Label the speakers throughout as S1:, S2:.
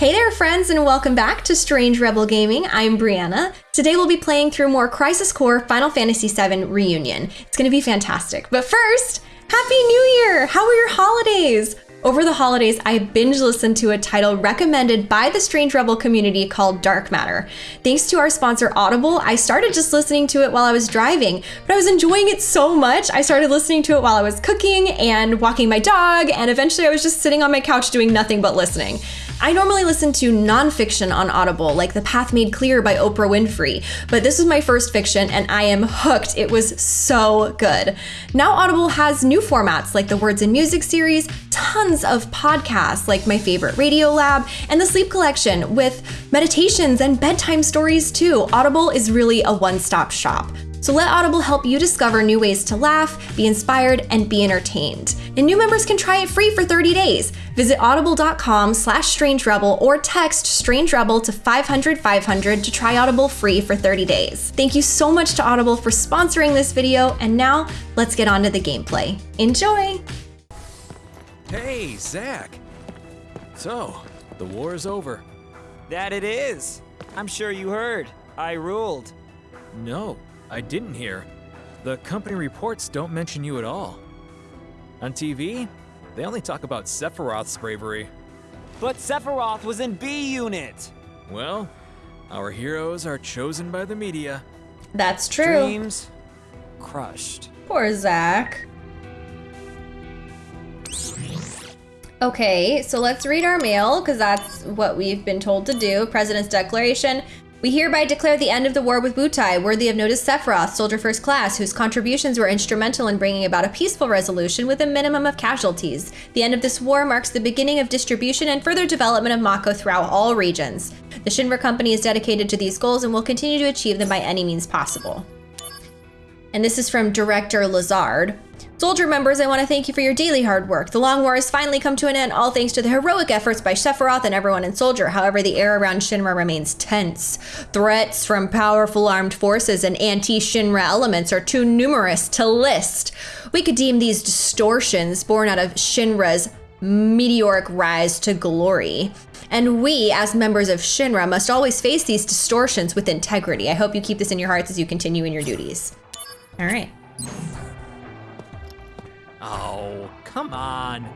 S1: Hey there, friends, and welcome back to Strange Rebel Gaming. I'm Brianna. Today we'll be playing through more Crisis Core Final Fantasy VII Reunion. It's gonna be fantastic. But first, Happy New Year! How were your holidays? Over the holidays, I binge listened to a title recommended by the Strange Rebel community called Dark Matter. Thanks to our sponsor Audible, I started just listening to it while I was driving, but I was enjoying it so much, I started listening to it while I was cooking and walking my dog, and eventually I was just sitting on my couch doing nothing but listening. I normally listen to nonfiction on Audible, like The Path Made Clear by Oprah Winfrey, but this was my first fiction and I am hooked. It was so good. Now, Audible has new formats like the Words and Music series, tons of podcasts like My Favorite Radio Lab, and the Sleep Collection with meditations and bedtime stories too. Audible is really a one stop shop. So let Audible help you discover new ways to laugh, be inspired, and be entertained. And new members can try it free for 30 days. Visit audible.com slash strange rebel or text strange rebel to 500 500 to try Audible free for 30 days. Thank you so much to Audible for sponsoring this video, and now let's get on to the gameplay. Enjoy!
S2: Hey, Zack! So, the war is over.
S3: That it is. I'm sure you heard. I ruled.
S2: No, I didn't hear. The company reports don't mention you at all. On TV, they only talk about Sephiroth's bravery.
S3: But Sephiroth was in B Unit.
S2: Well, our heroes are chosen by the media.
S1: That's true.
S3: Dreams crushed.
S1: Poor Zack. Okay, so let's read our mail because that's what we've been told to do. President's Declaration. We hereby declare the end of the war with Wutai, worthy of notice Sephiroth, Soldier First Class, whose contributions were instrumental in bringing about a peaceful resolution with a minimum of casualties. The end of this war marks the beginning of distribution and further development of Mako throughout all regions. The Shinra Company is dedicated to these goals and will continue to achieve them by any means possible. And this is from Director Lazard. Soldier members, I want to thank you for your daily hard work. The long war has finally come to an end, all thanks to the heroic efforts by Sephiroth and everyone in Soldier. However, the air around Shinra remains tense. Threats from powerful armed forces and anti-Shinra elements are too numerous to list. We could deem these distortions born out of Shinra's meteoric rise to glory. And we, as members of Shinra, must always face these distortions with integrity. I hope you keep this in your hearts as you continue in your duties. All right.
S2: Oh, come on.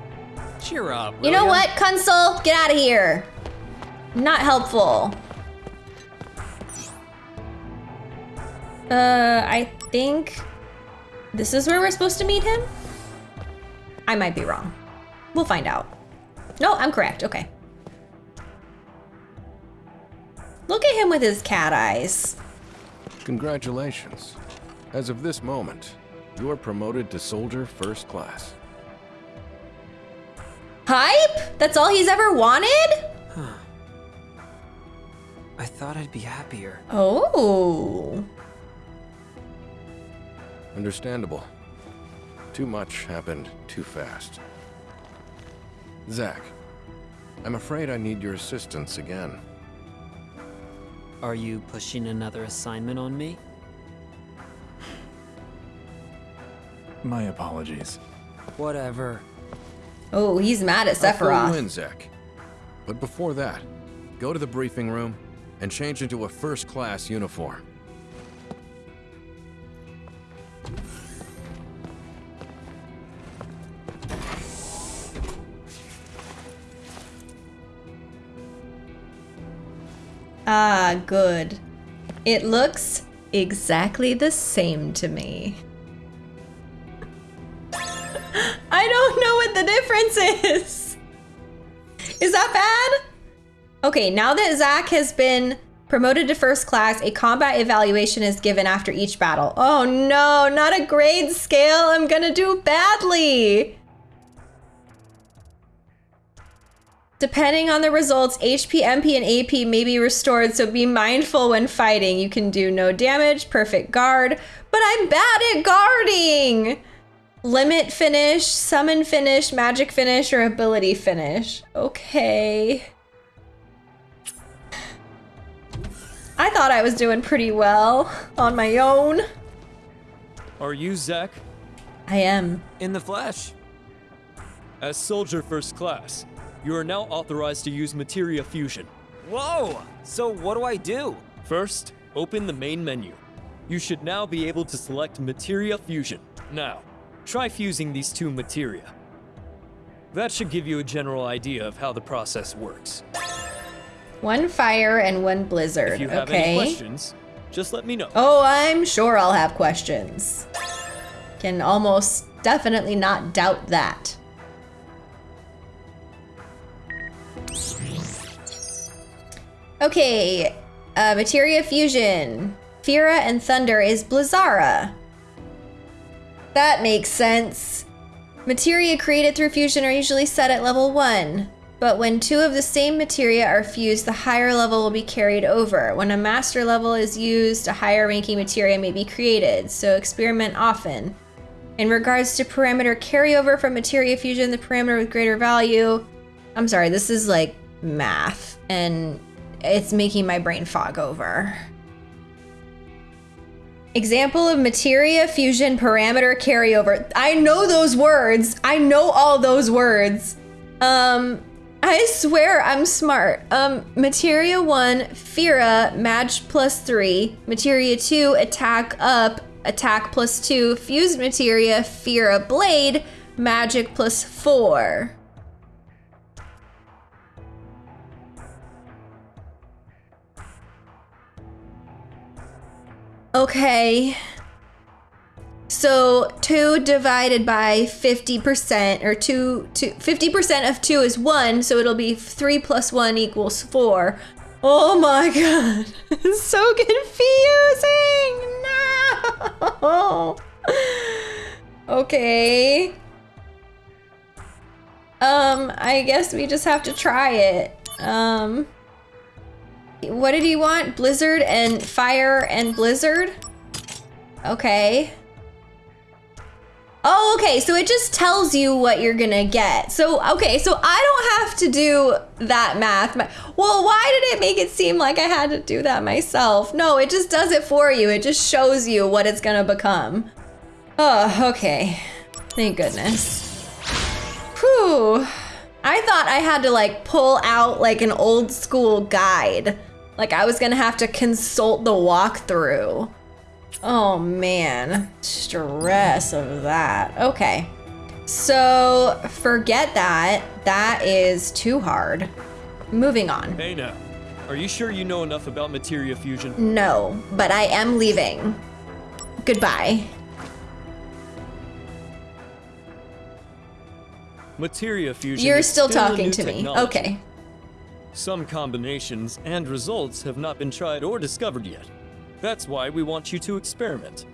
S2: Cheer up.
S1: You know what, Kunsel? Get out of here. Not helpful. Uh, I think this is where we're supposed to meet him? I might be wrong. We'll find out. No, I'm correct. Okay. Look at him with his cat eyes.
S4: Congratulations. As of this moment, you are promoted to Soldier First Class.
S1: Hype? That's all he's ever wanted?
S3: I thought I'd be happier.
S1: Oh.
S4: Understandable. Too much happened too fast. Zack, I'm afraid I need your assistance again.
S3: Are you pushing another assignment on me?
S5: My apologies.
S3: Whatever.
S1: Oh, he's mad at
S4: I'll fill you
S1: Sephiroth.
S4: in, Zack. But before that, go to the briefing room and change into a first-class uniform.
S1: Ah, good. It looks exactly the same to me. Is. Is that bad? Okay, now that Zack has been promoted to first class, a combat evaluation is given after each battle. Oh no, not a grade scale. I'm gonna do badly. Depending on the results, HP, MP, and AP may be restored, so be mindful when fighting. You can do no damage, perfect guard, but I'm bad at guarding! Limit finish, summon finish, magic finish, or ability finish. Okay. I thought I was doing pretty well on my own.
S2: Are you Zack?
S1: I am.
S3: In the flesh.
S2: As soldier first class,
S6: You are now authorized to use Materia Fusion.
S3: Whoa! So what do I do?
S6: First, open the main menu. You should now be able to select Materia Fusion. Now, try fusing these two materia. That should give you a general idea of how the process works.
S1: One fire and one blizzard.
S6: If you have
S1: okay.
S6: any questions, just let me know.
S1: Oh, I'm sure I'll have questions. Can almost definitely not doubt that. Okay, uh, Materia Fusion. Fira and Thunder is Blizzara. That makes sense. Materia created through fusion are usually set at level 1, but when two of the same materia are fused, the higher level will be carried over. When a master level is used, a higher ranking materia may be created, so experiment often. In regards to parameter carryover from materia fusion, the parameter with greater value. I'm sorry, this is like math, and it's making my brain fog over. Example of materia fusion parameter carryover. I know those words. I know all those words. Um, I swear I'm smart. Um, materia 1, Fira, match plus 3. Materia 2, attack up, attack plus 2. Fused materia, Fira, blade, magic plus 4. Okay. So 2 divided by 50%, or 2, two 50% of 2 is 1, so it'll be 3 plus 1 equals 4. Oh my god. So confusing! No! Okay. Um, I guess we just have to try it. Um... What did he want? Blizzard and fire and blizzard? Okay. Oh, okay, so it just tells you what you're gonna get. So, okay, so I don't have to do that math. Well, why did it make it seem like I had to do that myself? No, it just does it for you. It just shows you what it's gonna become. Oh, okay. Thank goodness. Whew. I thought I had to like pull out like an old school guide. Like I was gonna have to consult the walkthrough. Oh man, stress of that. Okay. So forget that. That is too hard. Moving on.
S6: Hey now, are you sure you know enough about Materia Fusion?
S1: No, but I am leaving. Goodbye.
S6: Materia Fusion
S1: You're
S6: is
S1: still talking to me. Okay.
S6: Some combinations and results have not been tried or discovered yet. That's why we want you to experiment.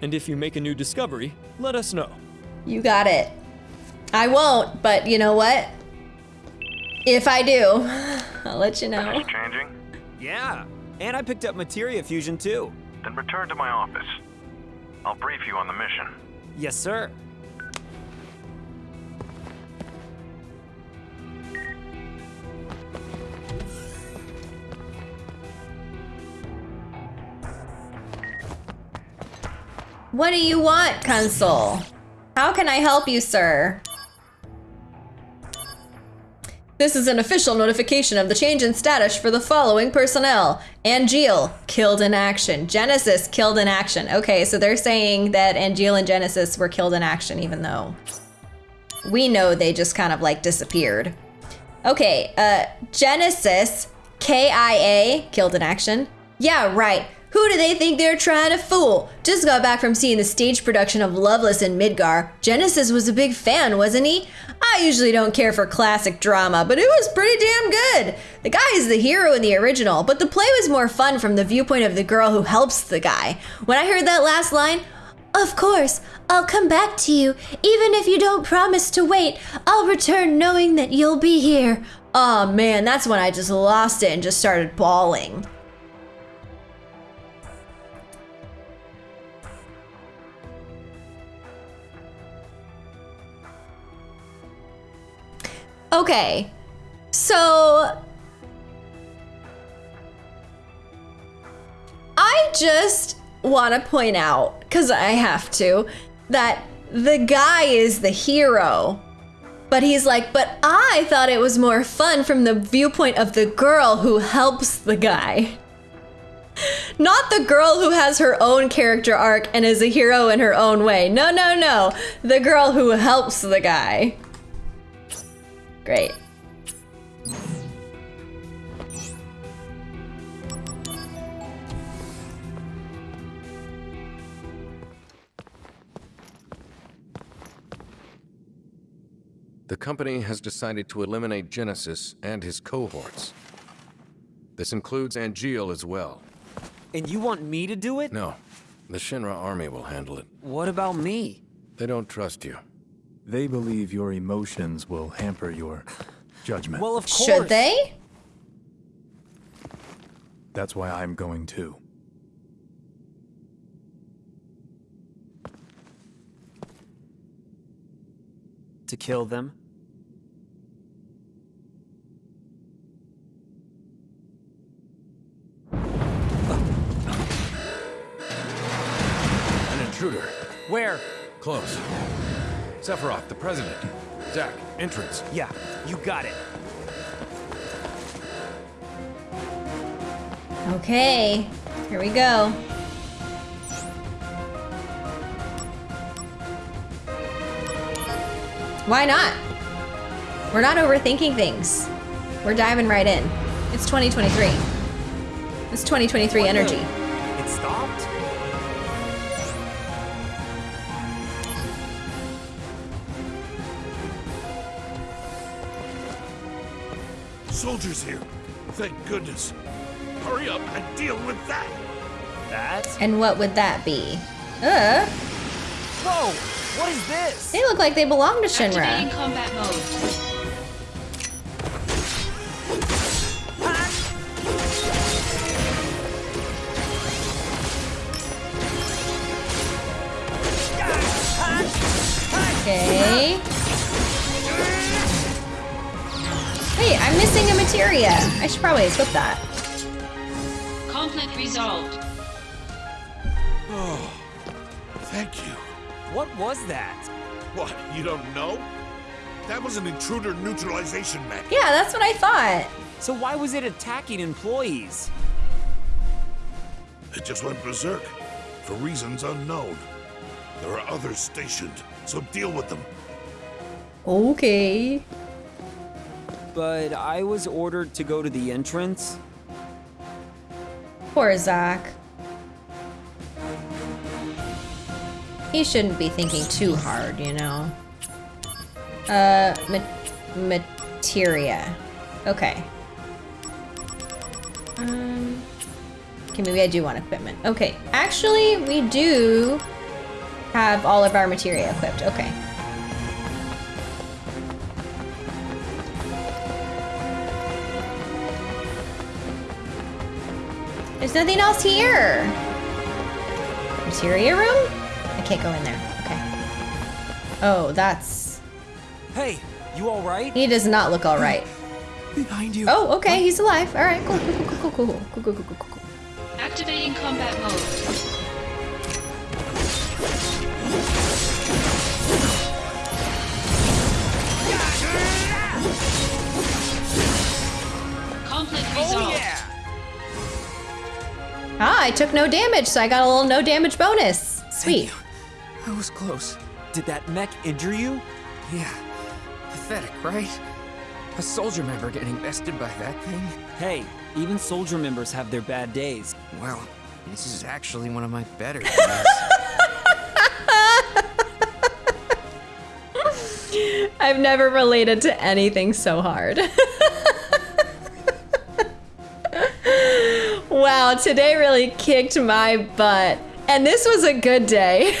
S6: And if you make a new discovery, let us know.
S1: You got it. I won't, but you know what? If I do, I'll let you know.
S7: Finish changing?
S3: Yeah, and I picked up Materia Fusion too.
S7: Then return to my office. I'll brief you on the mission.
S3: Yes, sir.
S1: What do you want, Kunsel? How can I help you, sir? This is an official notification of the change in status for the following personnel. Angeal, killed in action. Genesis, killed in action. Okay, so they're saying that Angeal and Genesis were killed in action, even though we know they just kind of like disappeared. Okay, uh, Genesis, K-I-A, killed in action. Yeah, right. Who do they think they're trying to fool? Just got back from seeing the stage production of Loveless in Midgar. Genesis was a big fan, wasn't he? I usually don't care for classic drama, but it was pretty damn good. The guy is the hero in the original, but the play was more fun from the viewpoint of the girl who helps the guy. When I heard that last line, of course, I'll come back to you. Even if you don't promise to wait, I'll return knowing that you'll be here. Oh man, that's when I just lost it and just started bawling. Okay, so I just want to point out, because I have to, that the guy is the hero. But he's like, but I thought it was more fun from the viewpoint of the girl who helps the guy. Not the girl who has her own character arc and is a hero in her own way. No, no, no. The girl who helps the guy. Great.
S4: The company has decided to eliminate Genesis and his cohorts. This includes Angeal as well.
S3: And you want me to do it?
S4: No, the Shinra army will handle it.
S3: What about me?
S4: They don't trust you.
S5: They believe your emotions will hamper your judgment.
S3: Well, of course.
S1: Should they?
S5: That's why I'm going too.
S3: To kill them?
S4: An intruder.
S3: Where?
S4: Close. Sephiroth, the president. Zack, entrance.
S3: Yeah, you got it.
S1: Okay, here we go. Why not? We're not overthinking things. We're diving right in. It's 2023. It's 2023
S3: What the-
S1: energy.
S3: It stopped?
S8: Soldiers here. Thank goodness. Hurry up and deal with that.
S3: That?
S1: And what would that be? Uh,
S3: Whoa! What is this?
S1: they look like they belong to Shinra.
S9: Activating
S1: Shinra.
S9: combat mode.
S1: Okay. Hey, I'm missing a materia. I should probably equip that.
S9: Conflict resolved.
S8: Oh, thank you.
S3: What was that?
S8: What, you don't know? That was an intruder neutralization mech.
S1: Yeah, that's what I thought.
S3: So why was it attacking employees?
S8: It just went berserk. For reasons unknown. There are others stationed, so deal with them.
S1: Okay.
S3: But I was ordered to go to the entrance.
S1: Poor Zack. He shouldn't be thinking too hard, you know. Uh, ma- materia. Okay. Um. Okay, maybe I do want equipment. Okay, actually, we do have all of our materia equipped. Okay. There's nothing else here. Materia room? I can't go in there. Okay. Oh, that's.
S3: Hey, you alright?
S1: He does not look all right.
S3: Behind you.
S1: Oh, okay, he's alive. All right, cool, cool, cool, cool, cool, cool, cool, cool, cool, cool, cool.
S9: Activating combat mode.
S1: Ah, I took no damage, so I got a little no damage bonus. Sweet.
S10: I was close.
S3: Did that mech injure you?
S10: Yeah. Pathetic, right? A soldier member getting bested by that thing?
S3: Hey, even soldier members have their bad days.
S10: Well, this is actually one of my better days.
S1: I've never related to anything so hard. wow, today really kicked my butt. And this was a good day.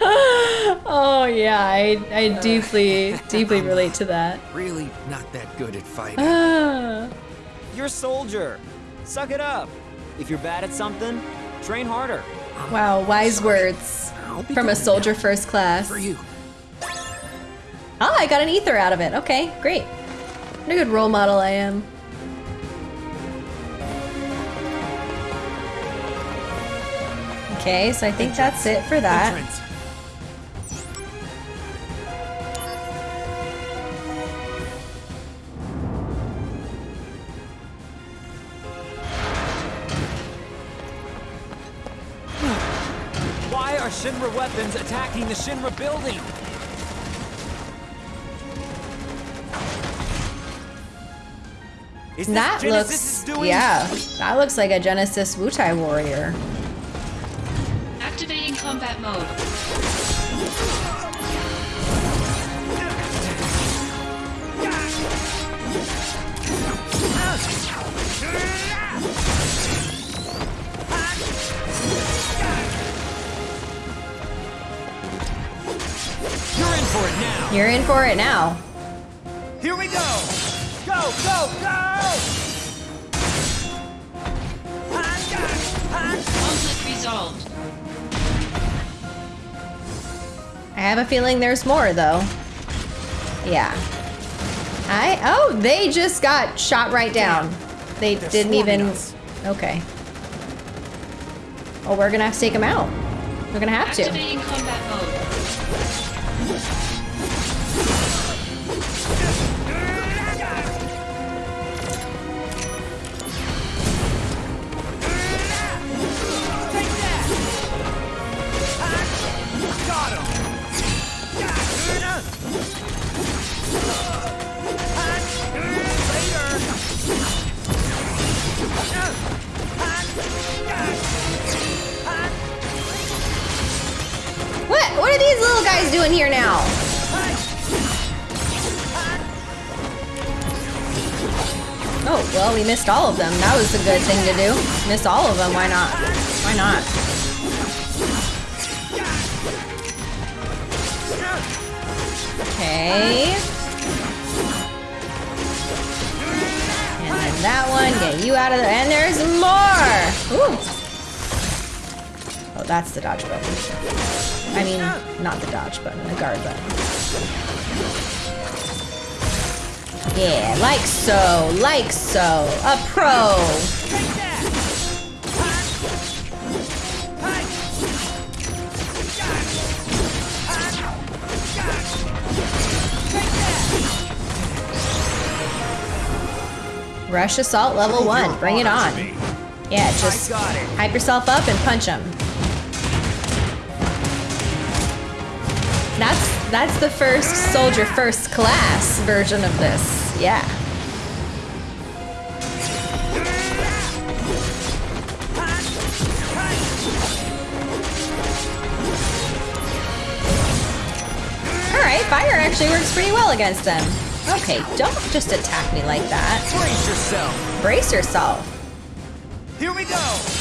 S1: oh yeah, I, I deeply, deeply relate to that.
S10: really not that good at fighting.
S3: You're a soldier. Suck it up. If you're bad at something, train harder.
S1: Wow, wise words from a soldier first class.
S10: For you.
S1: Oh, I got an ether out of it. Okay, great. What a good role model I am. Okay, so I think Entrance. that's it for that.
S3: Entrance. Why are Shinra weapons attacking the Shinra building? Is this
S1: That
S3: Genesis
S1: looks,
S3: doing?
S1: yeah, that looks like a Genesis Wutai warrior.
S9: Activating combat mode.
S3: You're in for it now.
S1: You're in for it now.
S3: Here we go. Go, go, go!
S9: Conflict resolved.
S1: I have a feeling there's more though. Yeah. I oh they just got shot right down. They
S3: They're
S1: didn't even.
S3: us.
S1: Okay. Oh, we're gonna have to take them out. We're gonna have to.
S9: Combat mode.
S1: We missed all of them. That was a good thing to do. Miss all of them. Why not? Why not? Okay. And then that one. Get you out of there. And there's more. Ooh. Oh, that's the dodge button. I mean, not the dodge button, the guard button. Yeah, like so, like so. A pro. Rush assault level one. Bring it on. Yeah, just hype yourself up and punch him. That's that's the first soldier first class version of this. Yeah. All right, fire actually works pretty well against them. Okay, don't just attack me like that.
S3: Brace yourself.
S1: Brace yourself.
S3: Here we go. Go.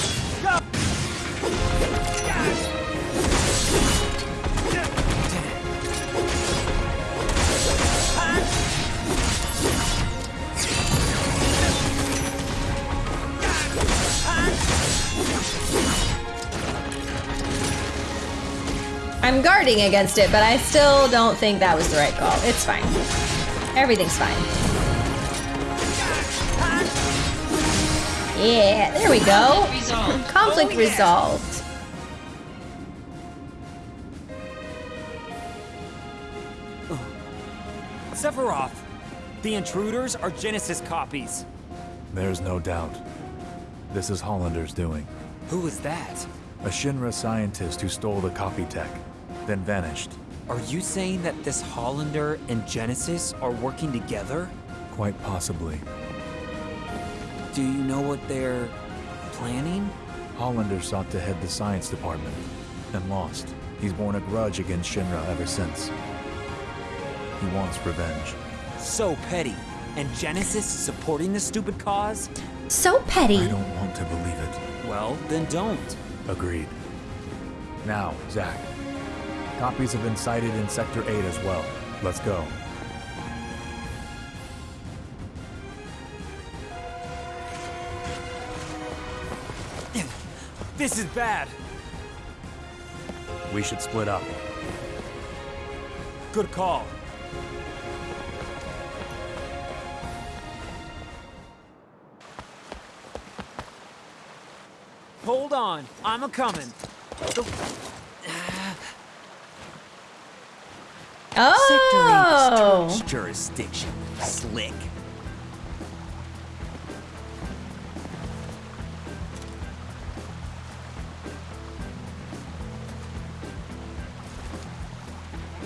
S1: I'm guarding against it, but I still don't think that was the right call. It's fine. Everything's fine. Yeah, there we go.
S9: Conflict resolved.
S1: Conflict
S3: Oh, yeah.
S1: resolved. Oh.
S3: Sephiroth. The intruders are Genesis copies.
S5: There's no doubt. This is Hollander's doing.
S3: Who is that?
S5: A Shinra scientist who stole the copy tech, then vanished.
S3: Are you saying that this Hollander and Genesis are working together?
S5: Quite possibly.
S3: Do you know what they're planning?
S5: Hollander sought to head the science department, and lost. He's borne a grudge against Shinra ever since. He wants revenge.
S3: So petty. And Genesis is supporting this stupid cause?
S1: So petty.
S5: I don't want to believe it.
S3: Well, then don't.
S5: Agreed. Now, Zack. Copies have been sighted in Sector 8 as well. Let's go.
S3: This is bad.
S5: We should split up.
S3: Good call. Hold on, I'm a
S1: Oh.
S3: Sector 8's jurisdiction. Slick.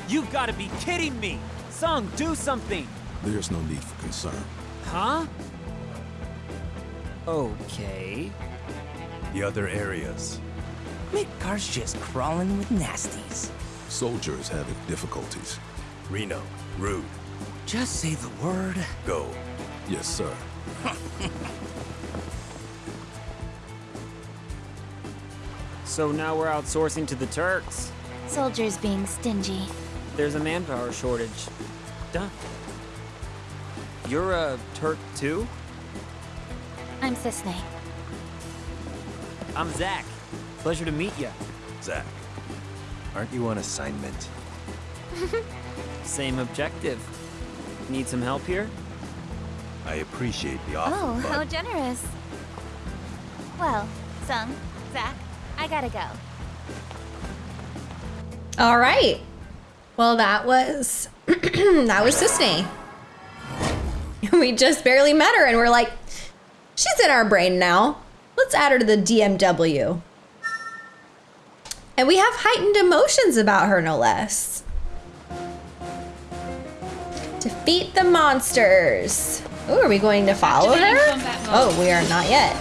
S3: You've got to be kidding me! Tseng, do something!
S8: There's no need for concern.
S3: Huh? Okay.
S5: The other areas.
S11: Midgar's just crawling with nasties.
S8: Soldier is having difficulties.
S5: Reno, Rude,
S11: Just say the word.
S5: go.
S8: Yes, sir.
S3: So now we're outsourcing to the Turks.
S12: Soldiers being stingy.
S3: There's a manpower shortage. Duh. You're a Turk too?
S12: I'm Cissnei.
S3: I'm Zack. Pleasure to meet you.
S5: Zack, aren't you on assignment?
S3: Same objective. Need some help here?
S5: I appreciate the offer,
S12: Oh,
S5: but
S12: how generous. Well, Tseng, Zack, I gotta go.
S1: All right. Well, that was that was Cissnei. We just barely met her, and we're like, she's in our brain now. Let's add her to the DMW. And we have heightened emotions about her, no less. Defeat the monsters. Oh, are we going to follow her? Oh, we are not yet.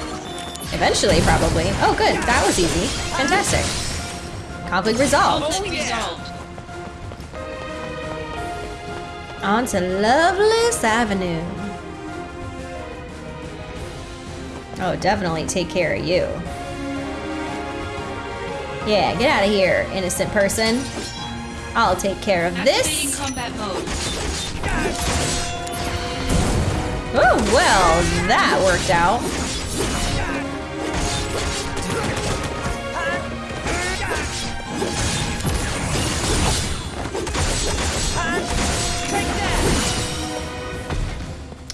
S1: Eventually, probably. Oh, good. That was easy. Fantastic. Conflict resolved.
S9: Conflict resolved.
S1: On to Loveless Avenue. Oh, definitely take care of you. Yeah, get out of here, innocent person. I'll take care of
S9: Activating
S1: this.
S9: combat mode.
S1: Oh, well, that worked out.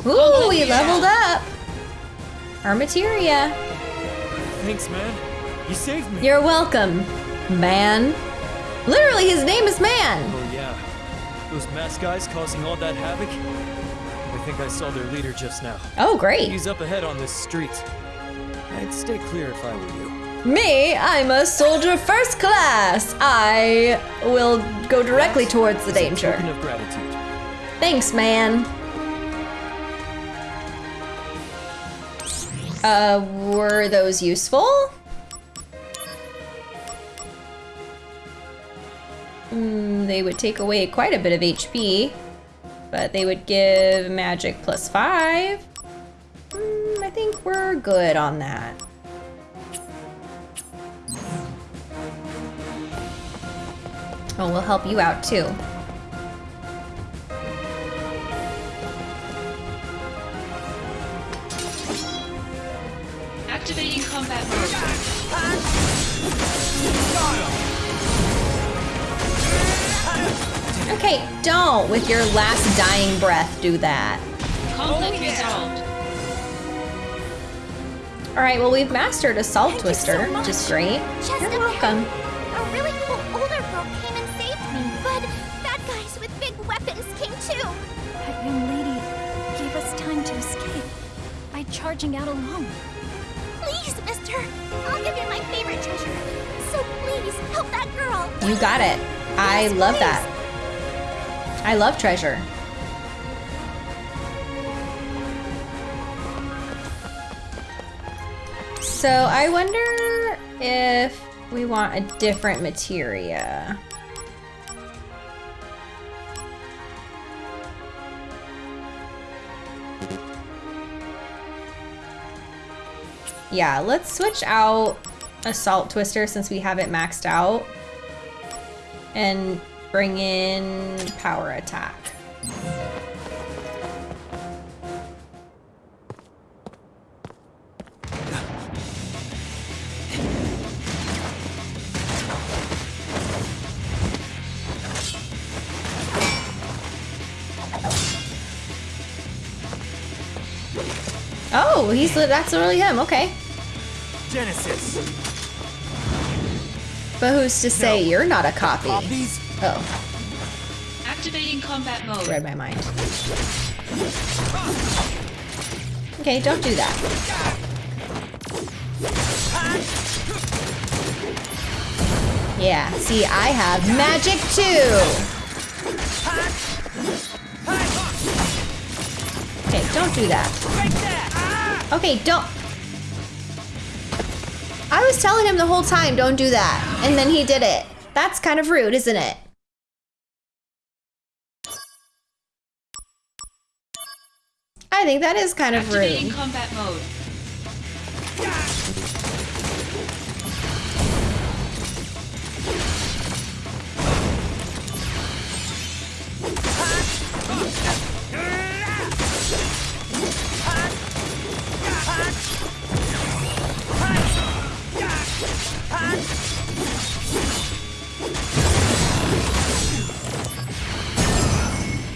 S1: Ooh, we leveled up. Our materia.
S6: Thanks, man. You saved me.
S1: You're welcome, man. Literally, his name is Man.
S6: Oh yeah. Those masked guys causing all that havoc? I think I saw their leader just now.
S1: Oh, great.
S6: He's up ahead on this street. I'd stay clear if I were you.
S1: Me, I'm a soldier first class. I will go directly towards the danger.
S6: of gratitude.
S1: Thanks, man. Uh, were those useful? Mm, they would take away quite a bit of HP, but they would give magic plus five. Mm, I think we're good on that. Oh, we'll help you out too.
S9: Activating combat mode.
S1: Okay, don't with your last dying breath do that.
S9: Conflict resolved.
S1: All right, well we've mastered Assault
S12: Thank you so
S1: Twister, which is great.
S12: Just
S1: You're
S12: a
S1: welcome.
S12: A really cool older girl came and saved me, but bad guys with big weapons came too.
S13: That young lady gave us time to escape by charging out alone.
S12: Please, mister, I'll give you my favorite treasure. So please, help that girl.
S1: You got it. I
S12: Yes,
S1: love
S12: please.
S1: that. I love treasure. So I wonder if we want a different materia. Yeah, let's switch out Assault Twister since we have it maxed out. And bring in Power Attack. Oh, he's that's really him. Okay.
S2: Genesis.
S1: But who's to say you're not a copy?
S2: Copies?
S1: Oh.
S9: Activating combat mode.
S1: Read my mind. Okay, don't do that. Yeah, see, I have magic too! Okay, don't do that. Okay, don't... I was telling him the whole time, don't do that. And then he did it. That's kind of rude, isn't it? I think that is kind of
S9: Activating
S1: rude.
S9: combat mode.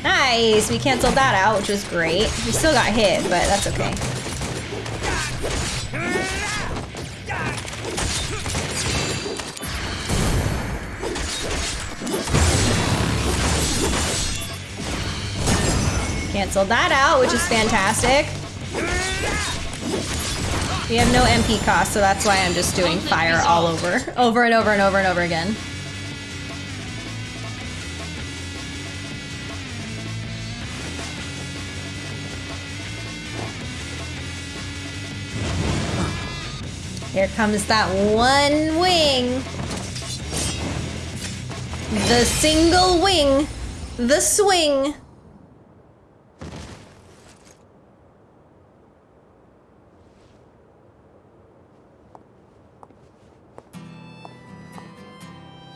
S1: Nice, we canceled that out, which was great. We still got hit, but that's okay. Canceled that out, which is fantastic. We have no MP cost, so that's why I'm just doing fire all over. Over and over and over and over again. Here comes that one wing. The single wing. The swing.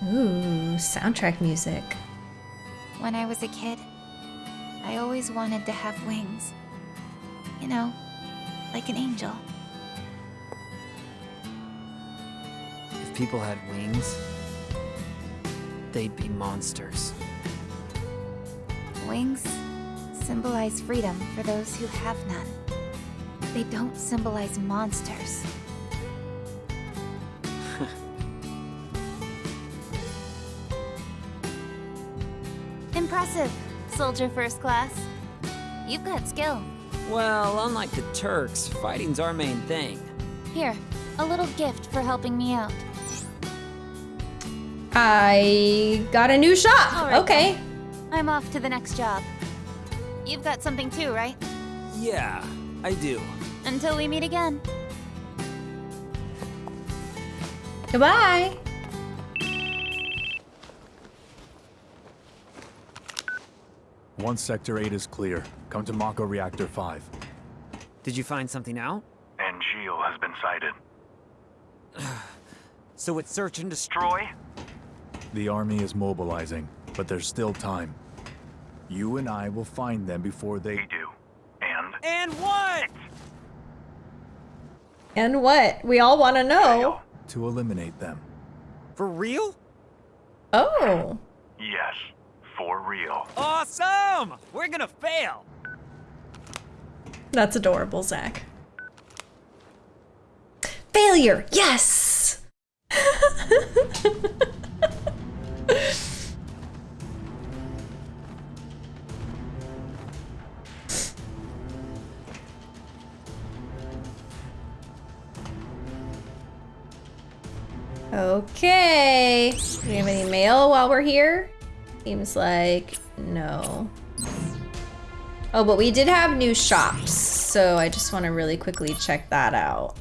S1: Ooh, soundtrack music.
S12: When I was a kid, I always wanted to have wings. You know, like an angel.
S3: If people had wings, they'd be monsters.
S12: Wings symbolize freedom for those who have none. They don't symbolize monsters. Impressive, soldier first class. You've got skill.
S3: Well, unlike the Turks, fighting's our main thing.
S12: Here, a little gift for helping me out.
S1: I got a new shop.
S12: All right,
S1: okay.
S12: then. I'm off to the next job. You've got something too, right?
S3: Yeah, I do.
S12: Until we meet again.
S1: Goodbye.
S5: One Sector 8 is clear. Come to Mako Reactor 5.
S3: Did you find something out?
S14: Angeal has been sighted.
S3: So it's search and destroy?
S5: The army is mobilizing, but there's still time. You and I will find them before they...
S14: We do. And?
S3: And what?
S1: And what? We all want to know.
S5: To eliminate them.
S3: For real?
S1: Oh.
S14: Yes, for real.
S3: Awesome! We're gonna fail!
S1: That's adorable, Zack. Failure! Yes! Okay. Do we have any mail while we're here? Seems like no. Oh, but we did have new shops, so I just want to really quickly check that out.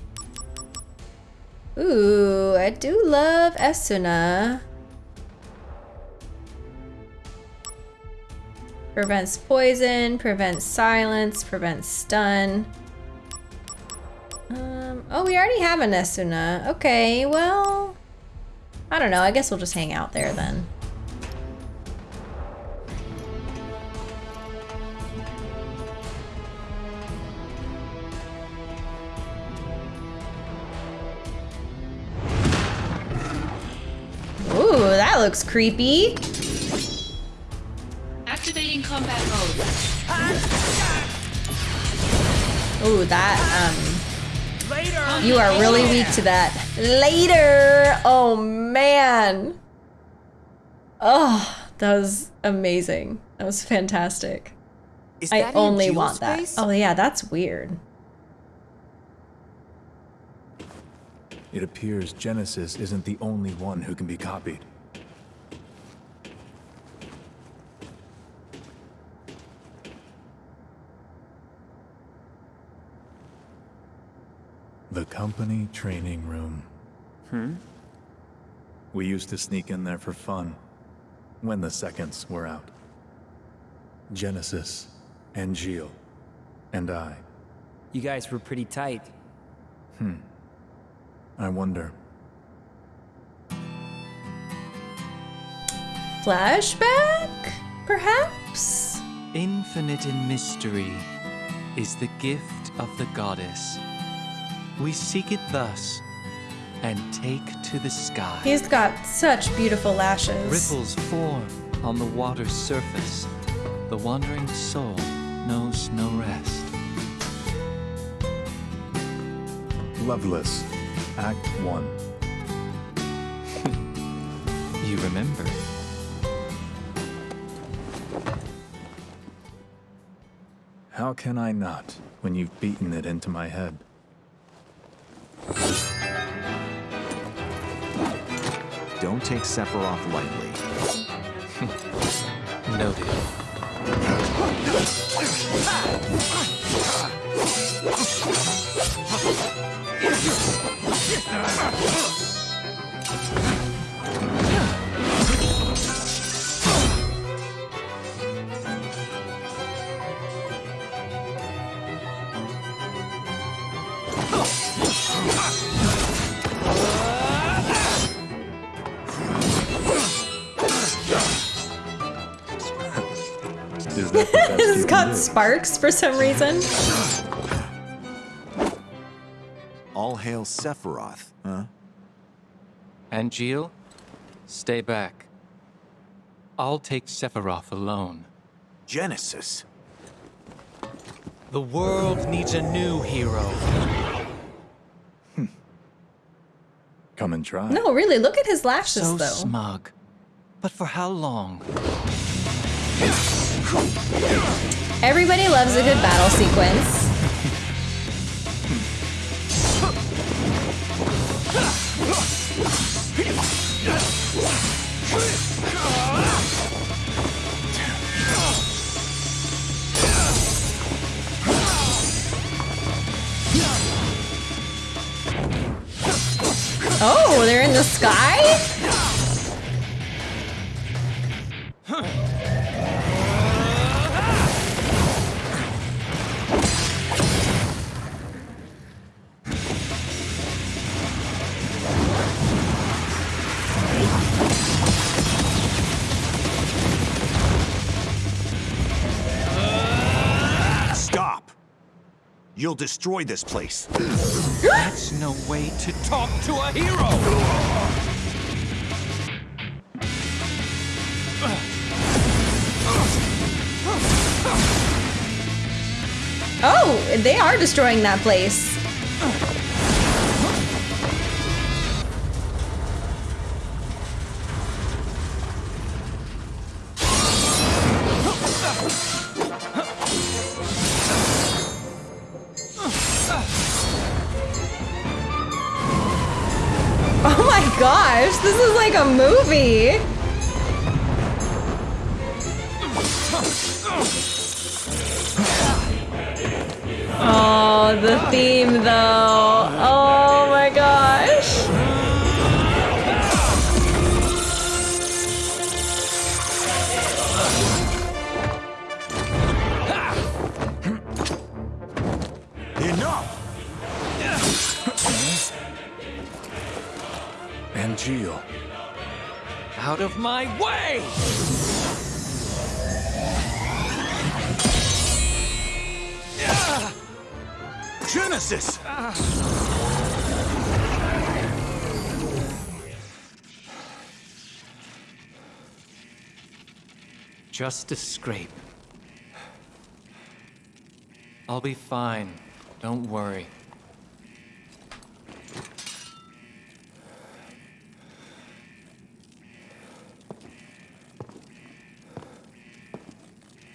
S1: Ooh, I do love Esuna. Prevents poison, prevents silence, prevents stun. Um, oh, we already have an Esuna. Okay, well, I don't know. I guess we'll just hang out there then. Looks creepy.
S9: Activating combat mode.
S1: Ooh, that, um... You are really weak to that. Later! Oh, man. Oh, that was amazing. That was fantastic.
S3: Is
S1: I only want
S3: space?
S1: that. Oh, yeah, that's weird.
S5: It appears Genesis isn't the only one who can be copied. The company training room.
S3: Hmm?
S5: We used to sneak in there for fun, when the seconds were out. Genesis, and Angeal, and I.
S3: You guys were pretty tight.
S5: Hmm. I wonder.
S1: Flashback? Perhaps?
S15: Infinite in mystery is the gift of the goddess. We seek it thus and take to the sky.
S1: He's got such beautiful lashes.
S15: Ripples form on the water's surface. The wandering soul knows no rest.
S5: Loveless, Act 1.
S15: You remember?
S5: How can I not, when you've beaten it into my head?
S14: Don't take Sephiroth lightly.
S15: Noted.
S5: Is that the best you
S1: it's
S5: can
S1: got sparks for some reason.
S14: All hail Sephiroth, huh?
S15: Angeal, stay back. I'll take Sephiroth alone.
S14: Genesis.
S15: The world needs a new hero. Hmm.
S5: Come and try.
S1: No, really, look at his lashes
S15: So
S1: though.
S15: smug. But for how long?
S1: Everybody loves a good battle sequence. Oh, they're in the sky?
S14: You'll destroy this place.
S15: That's no way to talk to a hero!
S1: Oh, they are destroying that place. Like a movie. Oh, the theme though.
S15: Out of my way!
S14: Genesis!
S15: Just a scrape. I'll be fine. Don't worry.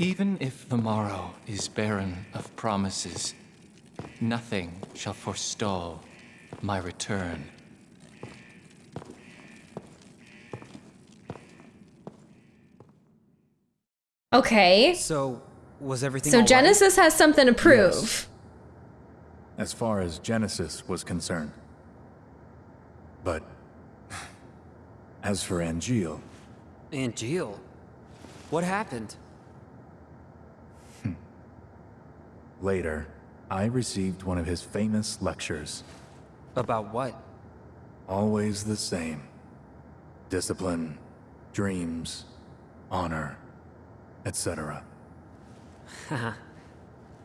S15: Even if the morrow is barren of promises, nothing shall forestall my return.
S1: Okay.
S3: So, was everything
S1: So
S3: all right?
S1: Genesis has something to prove. Yes.
S5: as far as Genesis was concerned. But as for Angeal,
S10: Angeal? What happened?
S5: Later, I received one of his famous lectures.
S10: About what?
S5: Always the same. Discipline, dreams, honor, etc.
S10: Haha.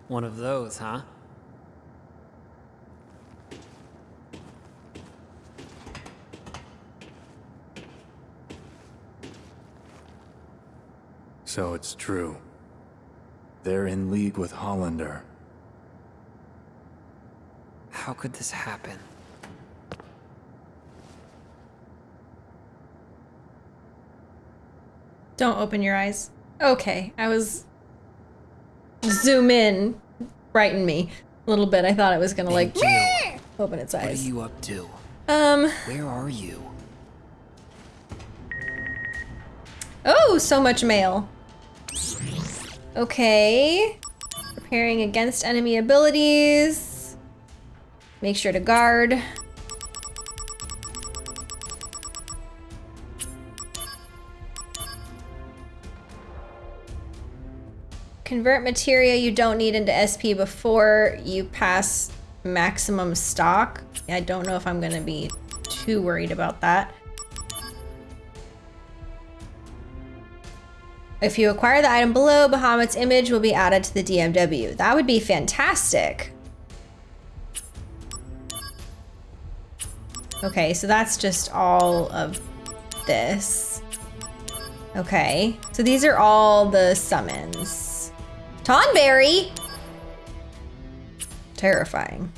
S10: One of those, huh?
S5: So it's true. They're in league with Hollander.
S10: How could this happen?
S1: Don't open your eyes. Okay, I was zoom in, frighten me a little bit. I thought it was gonna like open its eyes.
S10: What are you up to?
S1: Um.
S10: Where are you?
S1: Oh, so much mail. Okay. Preparing against enemy abilities. Make sure to guard. Convert materia you don't need into SP before you pass maximum stock. I don't know if I'm gonna be too worried about that. If you acquire the item below, Bahamut's image will be added to the DMW. That would be fantastic. Okay, so that's just all of this. Okay, so these are all the summons. Tonberry! Terrifying.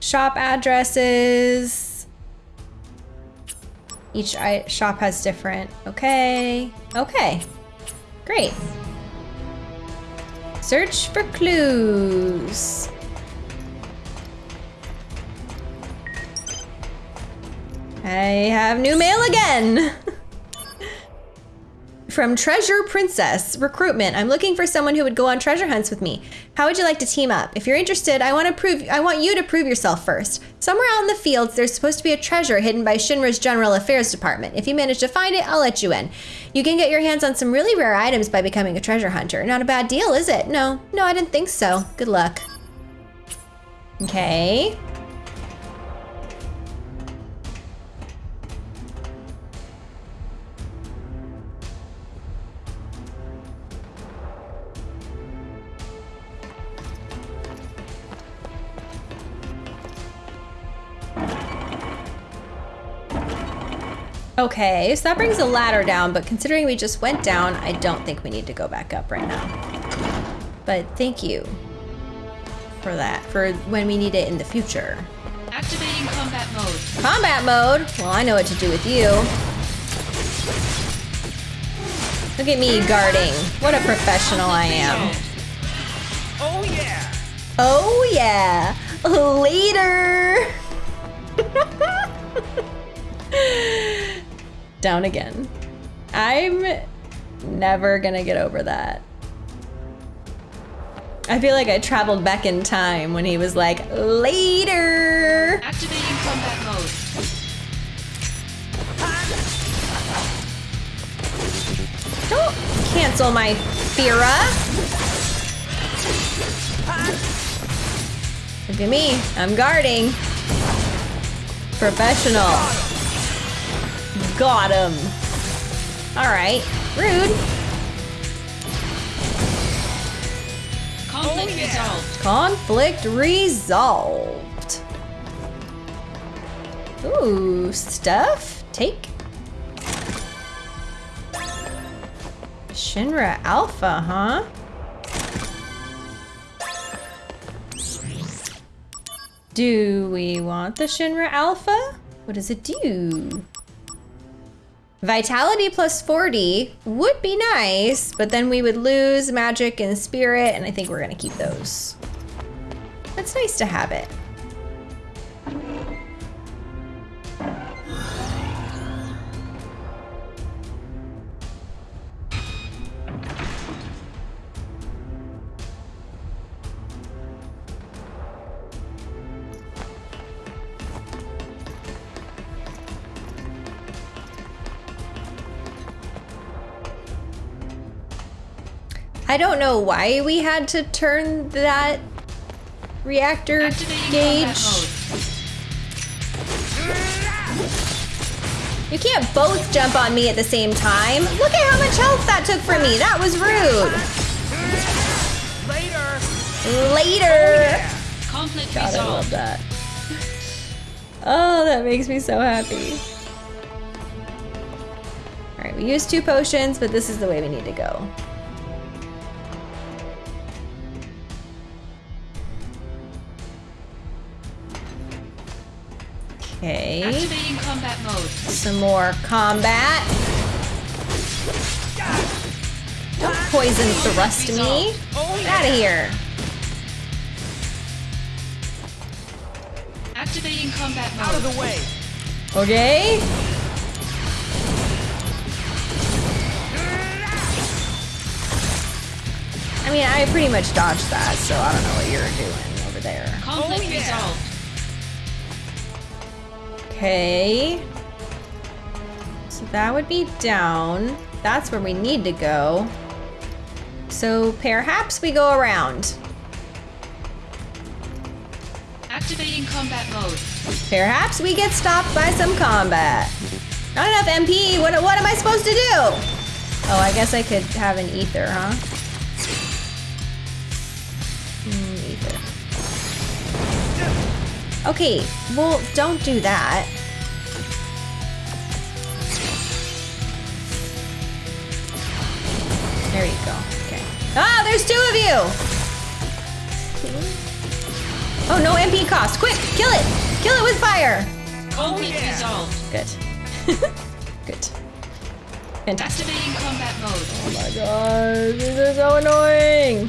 S1: Shop addresses. Each shop has different. Okay. Okay. Great. Search for clues. I have new mail again. From Treasure Princess Recruitment. I'm looking for someone who would go on treasure hunts with me. How would you like to team up? If you're interested, I want to prove I want you to prove yourself first. Somewhere out in the fields, there's supposed to be a treasure hidden by Shinra's General Affairs Department. If you manage to find it, I'll let you in. You can get your hands on some really rare items by becoming a treasure hunter. Not a bad deal, is it? No, no, I didn't think so. Good luck. Okay. Okay, so that brings the ladder down, but considering we just went down, I don't think we need to go back up right now. But thank you for that, for when we need it in the future.
S9: Activating combat mode.
S1: Combat mode? Well, I know what to do with you. Look at me guarding. What a professional I am.
S3: Oh yeah!
S1: Oh yeah! Later! Down again. I'm never gonna get over that. I feel like I traveled back in time when he was like, later!
S9: Activating combat mode.
S1: Don't cancel my Fira! Look at me, I'm guarding. Professional. Got him. Alright, rude.
S9: Conflict oh, resolved.
S1: Conflict resolved. Ooh, stuff? Take. Shinra Alpha, huh? Do we want the Shinra Alpha? What does it do? Vitality plus 40 would be nice, but then we would lose magic and spirit, and I think we're gonna keep those. It's nice to have it. Don't know why we had to turn that reactor gauge. You can't both jump on me at the same time. Look at how much health that took from me. That was rude.
S9: Later.
S1: Later.
S9: Oh, Conflict
S1: God, I
S9: resolved.
S1: love that. Oh, that makes me so happy. All right, we used two potions, but this is the way we need to go. Okay.
S9: Activating combat mode.
S1: Some more combat. Don't poison thrust me. Get out of here.
S9: Activating combat mode.
S3: Out of the way.
S1: Okay. I mean, I pretty much dodged that, so I don't know what you're doing over there.
S9: Conflict
S3: Oh, yeah.
S9: resolved.
S1: Okay. So that would be down. That's where we need to go. So perhaps we go around.
S9: Activating combat mode.
S1: Perhaps we get stopped by some combat. Not enough MP. What, what am I supposed to do? Oh, I guess I could have an ether, huh? Okay, well, don't do that. There you go. Okay. Ah, there's two of you! Oh, no MP cost. Quick, kill it! Kill it with fire!
S9: Conflict resolved.
S1: Good. Good. Fantastic.
S9: Activating combat mode.
S1: Oh my god, this is so annoying!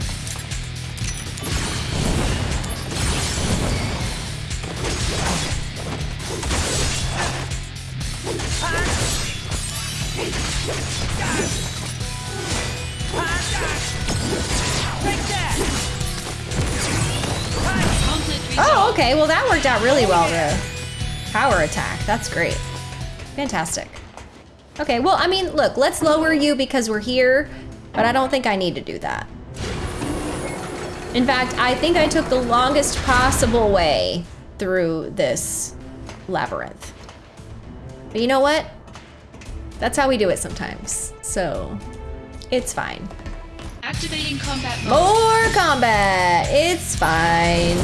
S1: Oh, okay. Well, that worked out really well, the power attack. That's great. Fantastic. Okay, well, I mean, look, let's lower you because we're here, but I don't think I need to do that. In fact, I think I took the longest possible way through this labyrinth. But you know what? That's how we do it sometimes. So, it's fine.
S9: Activating combat mode.
S1: More combat! It's fine.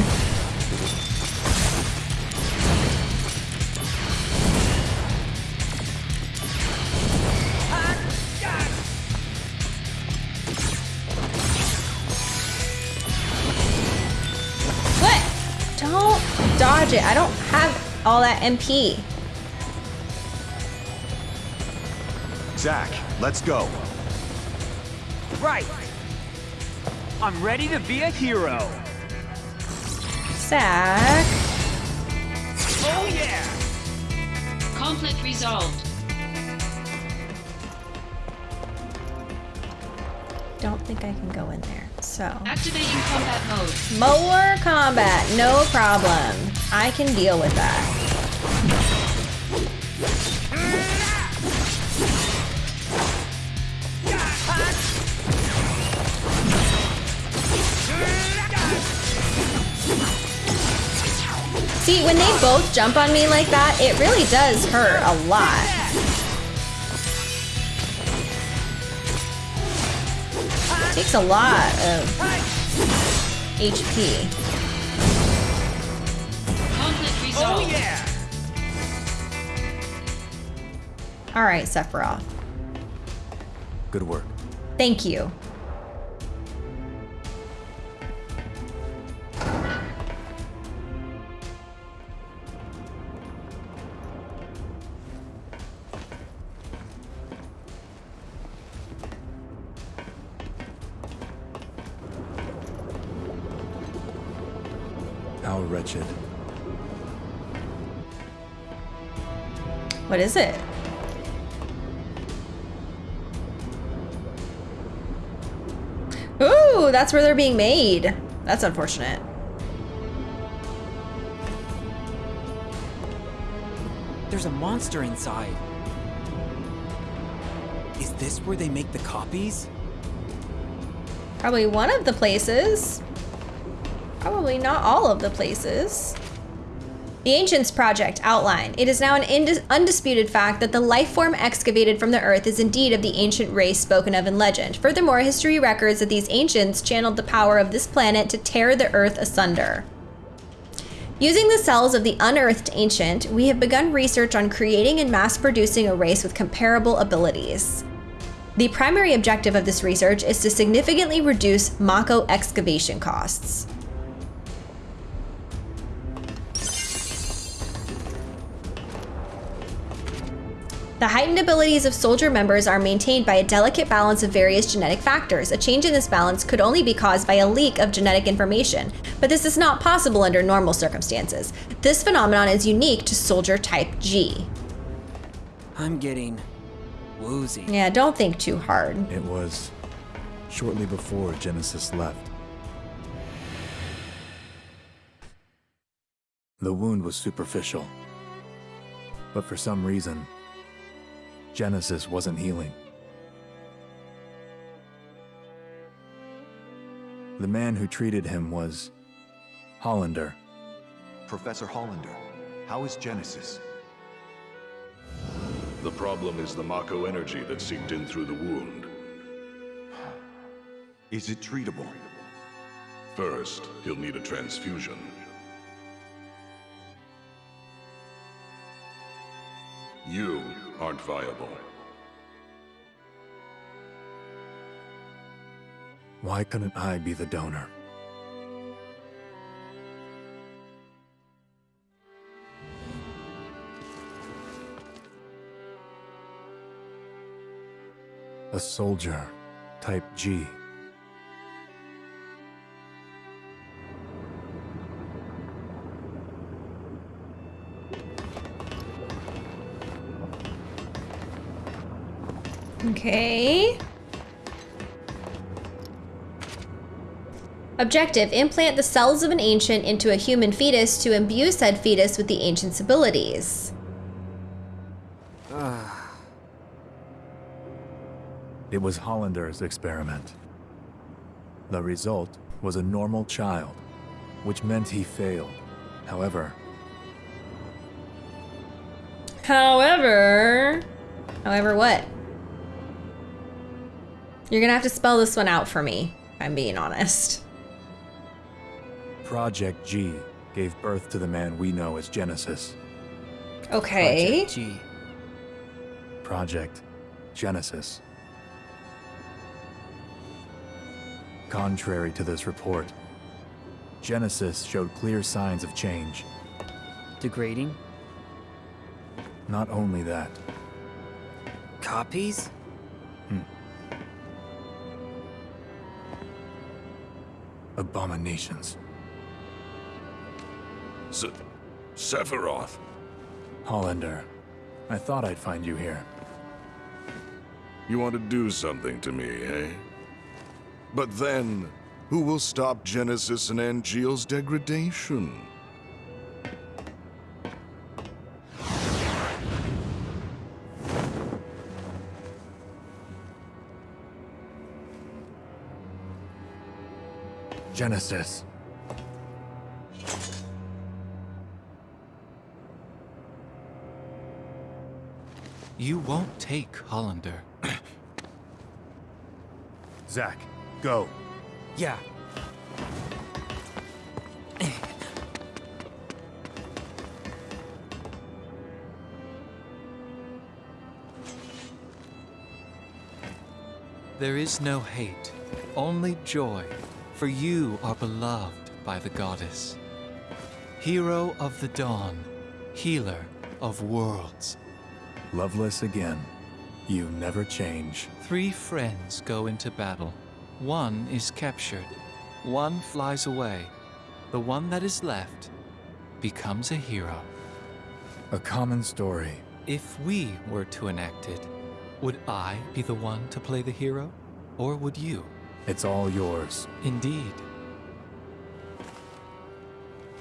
S1: What? Don't dodge it. I don't have all that MP.
S14: Zack, let's go.
S3: Right. I'm ready to be a hero.
S1: Zack.
S3: Oh yeah.
S9: Conflict resolved.
S1: Don't think I can go in there. So.
S9: Activating combat mode.
S1: More combat, no problem. I can deal with that. See, when they both jump on me like that, it really does hurt a lot. takes a lot of HP.
S3: Oh yeah.
S1: All right, Sephiroth.
S5: Good work.
S1: Thank you. What is it? Ooh, that's where they're being made. That's unfortunate.
S11: There's a monster inside. Is this where they make the copies?
S1: Probably one of the places. Probably not all of the places. The Ancients Project outline. It is now an undisputed fact that the life form excavated from the Earth is indeed of the ancient race spoken of in legend. Furthermore, history records that these ancients channeled the power of this planet to tear the Earth asunder. Using the cells of the unearthed ancient, we have begun research on creating and mass producing a race with comparable abilities. The primary objective of this research is to significantly reduce Mako excavation costs. The heightened abilities of soldier members are maintained by a delicate balance of various genetic factors. A change in this balance could only be caused by a leak of genetic information, but this is not possible under normal circumstances. This phenomenon is unique to soldier type G.
S3: I'm getting woozy.
S1: Yeah, don't think too hard.
S5: It was shortly before Genesis left. The wound was superficial, but for some reason, Genesis wasn't healing. The man who treated him was Hollander.
S14: Professor Hollander, how is Genesis?
S8: The problem is the Mako energy that seeped in through the wound.
S14: Is it treatable?
S8: First, he'll need a transfusion. You aren't viable.
S5: Why couldn't I be the donor? A soldier, type G.
S1: Okay. Objective, implant the cells of an ancient into a human fetus to imbue said fetus with the ancient's abilities.
S5: It was Hollander's experiment. The result was a normal child, which meant he failed. However,
S1: However, however what? You're gonna have to spell this one out for me, if I'm being honest.
S5: Project G gave birth to the man we know as Genesis.
S1: Okay.
S3: Project G.
S5: Project Genesis. Contrary to this report, Genesis showed clear signs of change.
S3: Degrading?
S5: Not only that,
S3: Copies?
S5: Abominations.
S8: Se Sephiroth.
S5: Hollander, I thought I'd find you here.
S8: You want to do something to me, eh? But then, who will stop Genesis and Angeal's degradation?
S5: Genesis.
S15: You won't take Hollander.
S5: Zack, go.
S3: Yeah.
S15: There is no hate, only joy, for you are beloved by the goddess. Hero of the dawn, healer of worlds.
S5: Loveless again. You never change.
S15: Three friends go into battle. One is captured. One flies away. The one that is left becomes a hero.
S5: A common story.
S15: If we were to enact it, would I be the one to play the hero? Or would you?
S5: It's all yours.
S15: Indeed.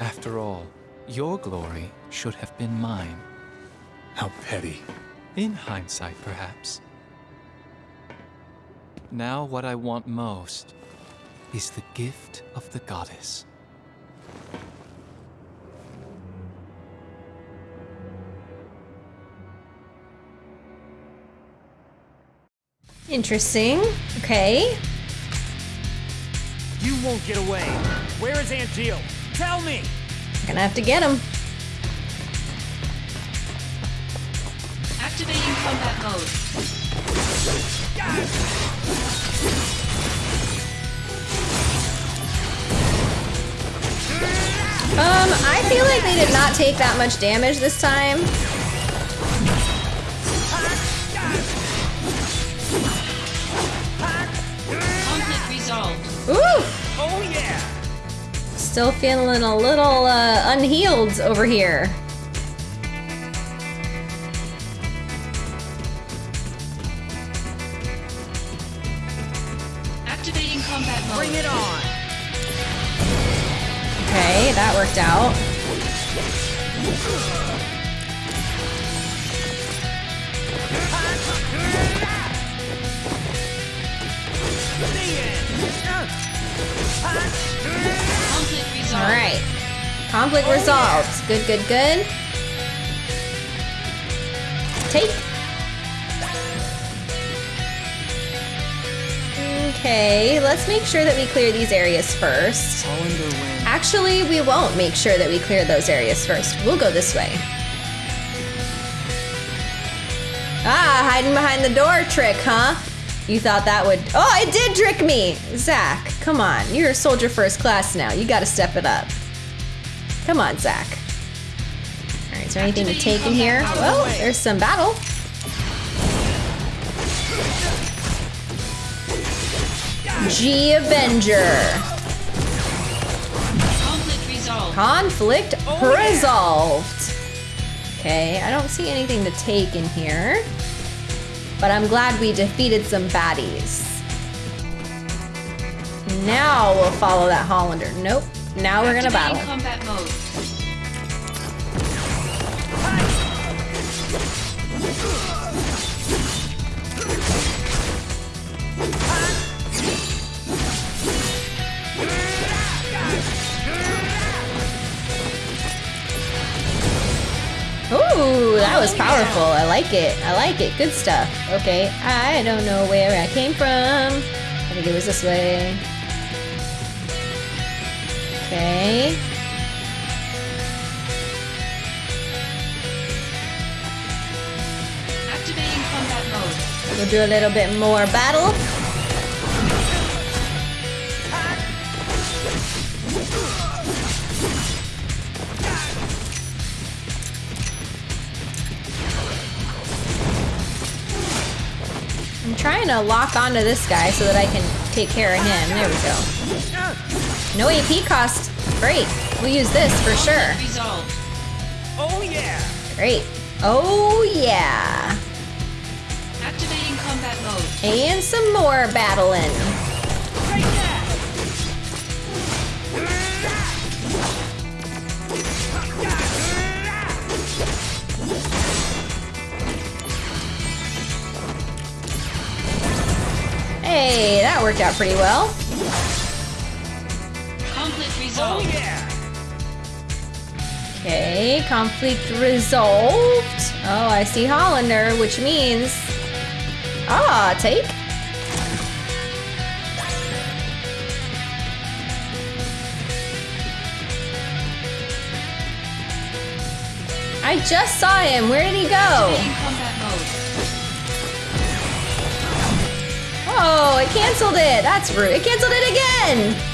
S15: After all, your glory should have been mine.
S5: How petty.
S15: In hindsight, perhaps. Now what I want most is the gift of the goddess.
S1: Interesting. Okay.
S16: You won't get away. Where is Angeal? Tell me!
S1: Gonna have to get him.
S9: Activating combat mode.
S1: Um, I feel like they did not take that much damage this time. Still feeling a little uh, unhealed over here.
S9: Activating combat mode.
S16: Bring it on!
S1: Okay, that worked out.
S9: Resolved.
S1: Good, good, good. Take. Okay, let's make sure that we clear these areas first. Actually, we won't make sure that we clear those areas first. We'll go this way. Ah, hiding behind the door trick, huh? You thought that would. Oh, it did trick me! Zack, come on. You're a soldier first class now. You gotta step it up. Come on, Zack. Alright, is there anything to take in here? Well, there's some battle. G Avenger.
S9: Conflict resolved.
S1: Conflict resolved. Okay, I don't see anything to take in here. But I'm glad we defeated some baddies. Now we'll follow that Hollander. Nope. Now we're gonna battle.
S9: Combat mode.
S1: Ooh, that was powerful. I like it. I like it. Good stuff. Okay, I don't know where I came from. I think it was this way. Okay.
S9: Activating combat mode.
S1: We'll do a little bit more battle. I'm trying to lock onto this guy so that I can take care of him. There we go. No AP cost. Great. We'll use this for sure.
S16: Oh yeah!
S1: Great. Oh yeah.
S9: Activating combat mode.
S1: And some more battling. Hey, that worked out pretty well.
S16: Oh yeah!
S1: Okay, conflict resolved. Oh, I see Hollander, which means... Ah, take. I just saw him. Where did he go? Oh, it canceled it. That's rude. It canceled it again.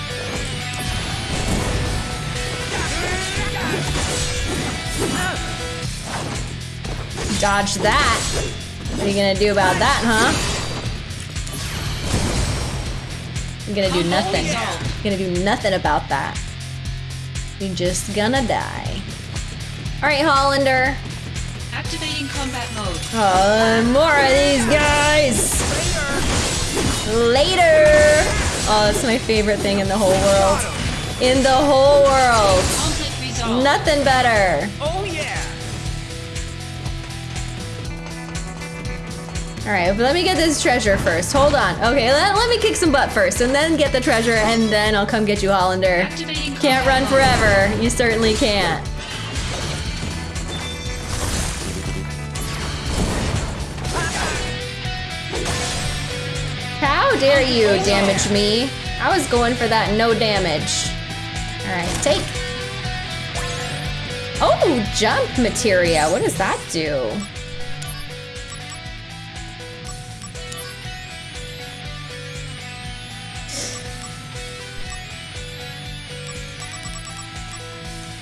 S1: Dodge that. What are you gonna do about that, huh? You're gonna do nothing. You're gonna do nothing about that. You're just gonna die. All right, Hollander.
S9: Activating combat mode.
S1: Oh, more of these guys. Later. Oh, that's my favorite thing in the whole world. In the whole world. Nothing better. All right, but let me get this treasure first. Hold on. Okay, let, let me kick some butt first, and then get the treasure, and then I'll come get you, Hollander. Can't run forever. You certainly can't. How dare you damage me? I was going for that no damage. All right, take. Oh, jump materia. What does that do?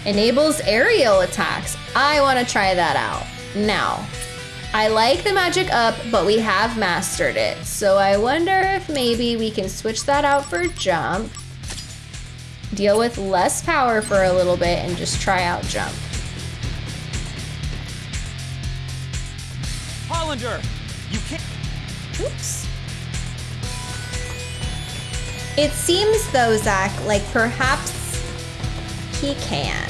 S1: Enables aerial attacks. I want to try that out. Now, I like the magic up, but we have mastered it. So I wonder if maybe we can switch that out for jump. Deal with less power for a little bit and just try out jump.
S16: Hollander, you can't.
S1: Oops. It seems though, Zack, like perhaps he can.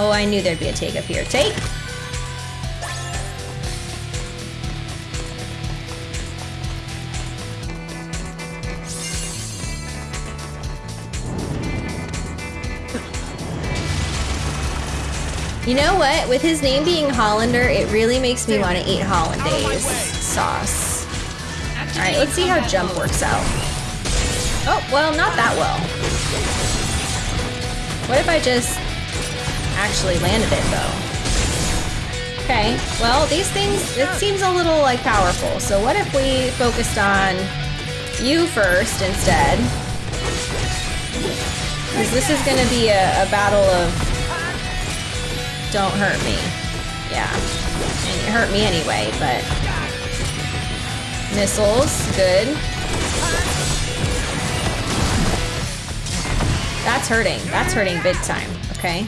S1: Oh, I knew there'd be a take up here. Take. You know what? With his name being Hollander, it really makes me want to eat hollandaise sauce. All right, let's see how jump works out. Oh, well, not that well. What if I just actually landed it though? Okay, well, these things, it seems a little like powerful. So what if we focused on you first instead? Because this is gonna be a, a battle of don't hurt me. Yeah. And you hurt me anyway, but... Missiles, good. That's hurting. That's hurting big time, okay?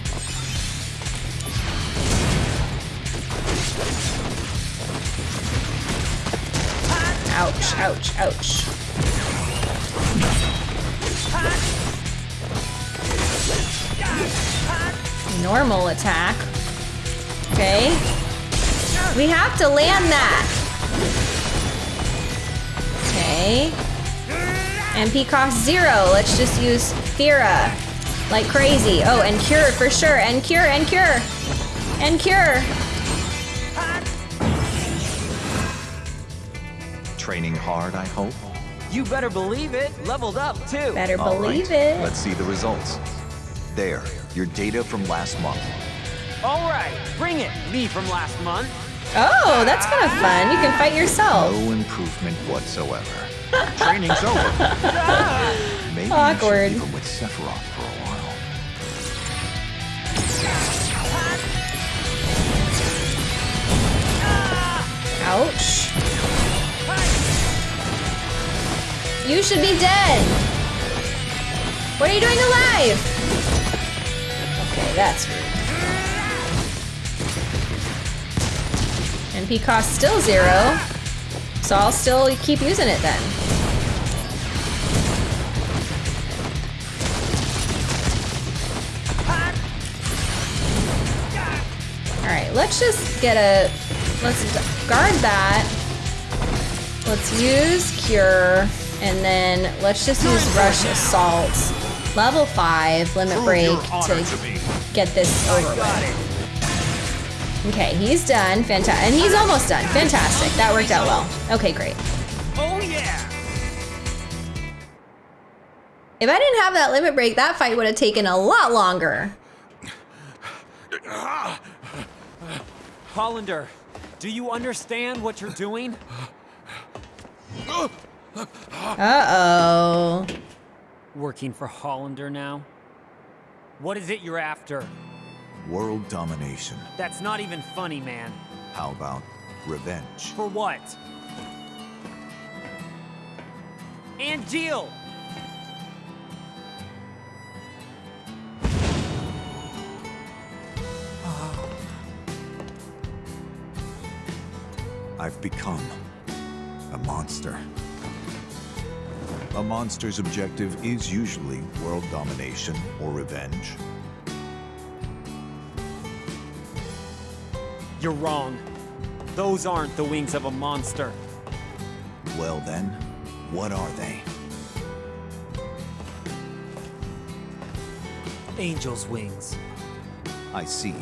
S1: Ouch, ouch, ouch. Normal attack. Okay. We have to land that. Okay. MP cost zero. Let's just use Fira like crazy. Oh, and cure for sure. And cure, and cure. And cure.
S14: Training hard, I hope?
S3: You better believe it. Leveled up, too.
S1: Better
S14: All
S1: believe
S14: right,
S1: it.
S14: Let's see the results. There, your data from last month.
S16: All right, bring it. Me from last month.
S1: Oh, that's kind of fun. You can fight yourself.
S14: No improvement whatsoever. Training's over. Maybe
S1: Awkward.
S14: you should leave him with Sephiroth for a while.
S1: Ouch. You should be dead. What are you doing alive? Okay, that's rude. MP cost still zero. So I'll still keep using it then. Alright, let's just get a... Let's guard that. Let's use Cure. And then let's just use Rush Assault. Level 5, Limit Break to get this over with. Okay, he's done. Fantastic. And he's almost done. Fantastic. That worked out well. Okay, great.
S16: Oh yeah.
S1: If I didn't have that limit break, that fight would have taken a lot longer.
S16: Hollander, do you understand what you're doing?
S1: Uh-oh.
S16: Working for Hollander now? What is it you're after?
S14: World domination.
S16: That's not even funny, man.
S14: How about revenge?
S16: For what? Angeal!
S14: I've become a monster. A monster's objective is usually world domination or revenge.
S16: You're wrong. Those aren't the wings of a monster.
S14: Well then, what are they?
S16: Angel's wings.
S14: I see.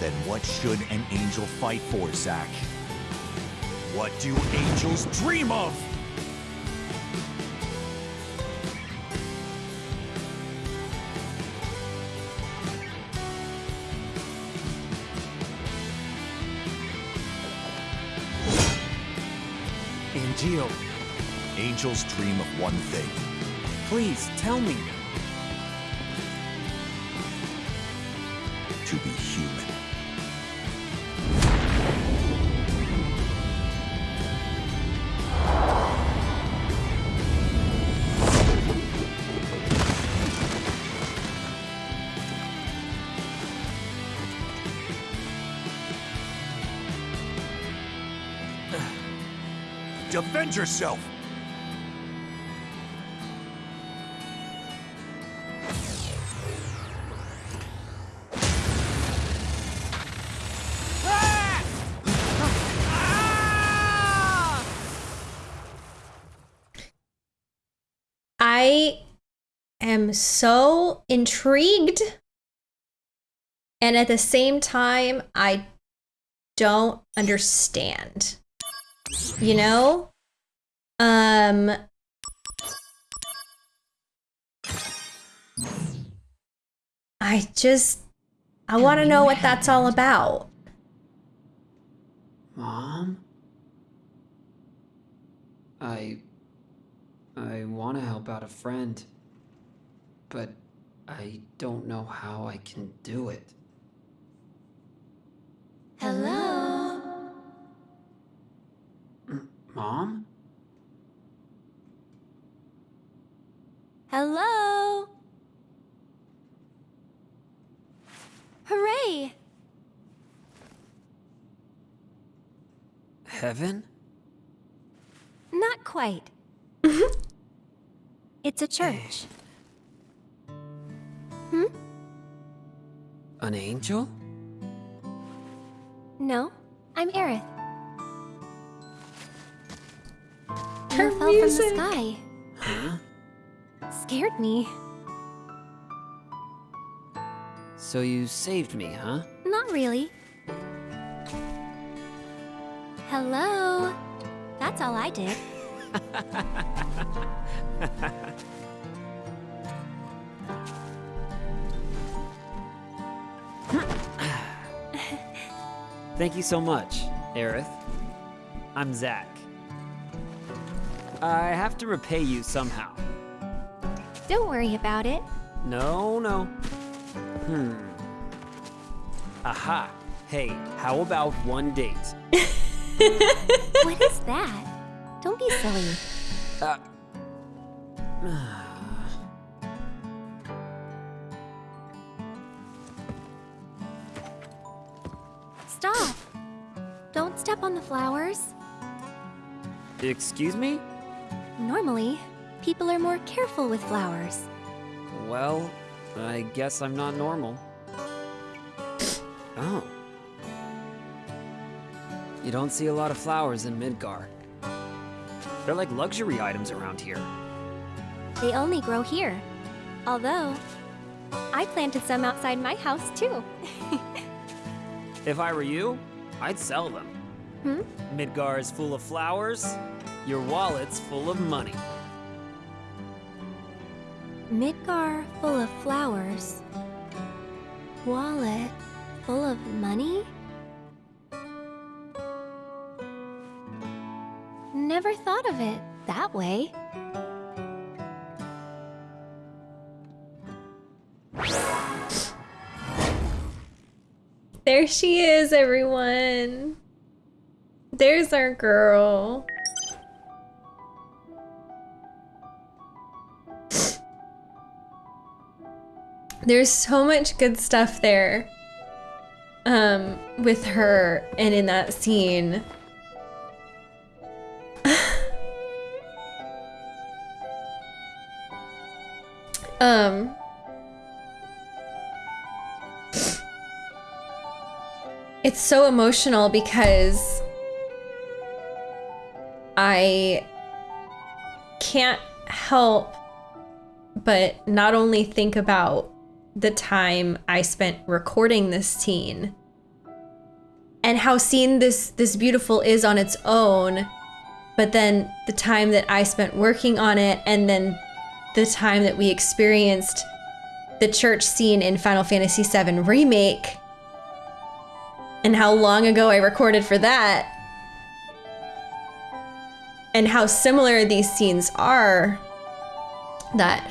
S14: Then what should an angel fight for, Zack? What do angels dream of?
S16: Angel.
S14: Angels dream of one thing.
S16: Please, tell me.
S14: To be human. Defend yourself!
S1: I am so intrigued. And at the same time, I don't understand. You know? Um I just I want to know what that's all about.
S17: Mom? I. I want to help out a friend. But I don't know how I can do it.
S12: Hello?
S17: Mom?
S12: Hello? Hooray!
S17: Heaven?
S13: Not quite. it's a church. Hmm?
S17: An angel?
S13: No, I'm Aerith.
S1: Her
S13: fell
S1: music.
S13: from the sky.
S17: Huh?
S13: Scared me.
S17: So you saved me, huh?
S13: Not really. Hello? That's all I did.
S3: Thank you so much, Aerith. I'm Zack. I have to repay you somehow.
S13: Don't worry about it.
S3: No, no. Hmm. Aha. Hey, how about one date?
S13: what is that? Don't be silly.
S3: Uh.
S13: Stop. Don't step on the flowers.
S3: Excuse me?
S13: Normally, people are more careful with flowers.
S3: Well, I guess I'm not normal. Oh. You don't see a lot of flowers in Midgar. They're like luxury items around here.
S13: They only grow here. Although, I planted some outside my house too.
S3: If I were you, I'd sell them.
S13: Hmm?
S3: Midgar is full of flowers, your wallet's full of money.
S13: Midgar full of flowers. Wallet full of money? Never thought of it that way.
S1: There she is, everyone. There's our girl. There's so much good stuff there. Um, with her and in that scene. um It's so emotional because I can't help but not only think about the time I spent recording this scene and how seen this this beautiful is on its own, but then the time that I spent working on it and then the time that we experienced the church scene in Final Fantasy VII Remake and how long ago I recorded for that and how similar these scenes are that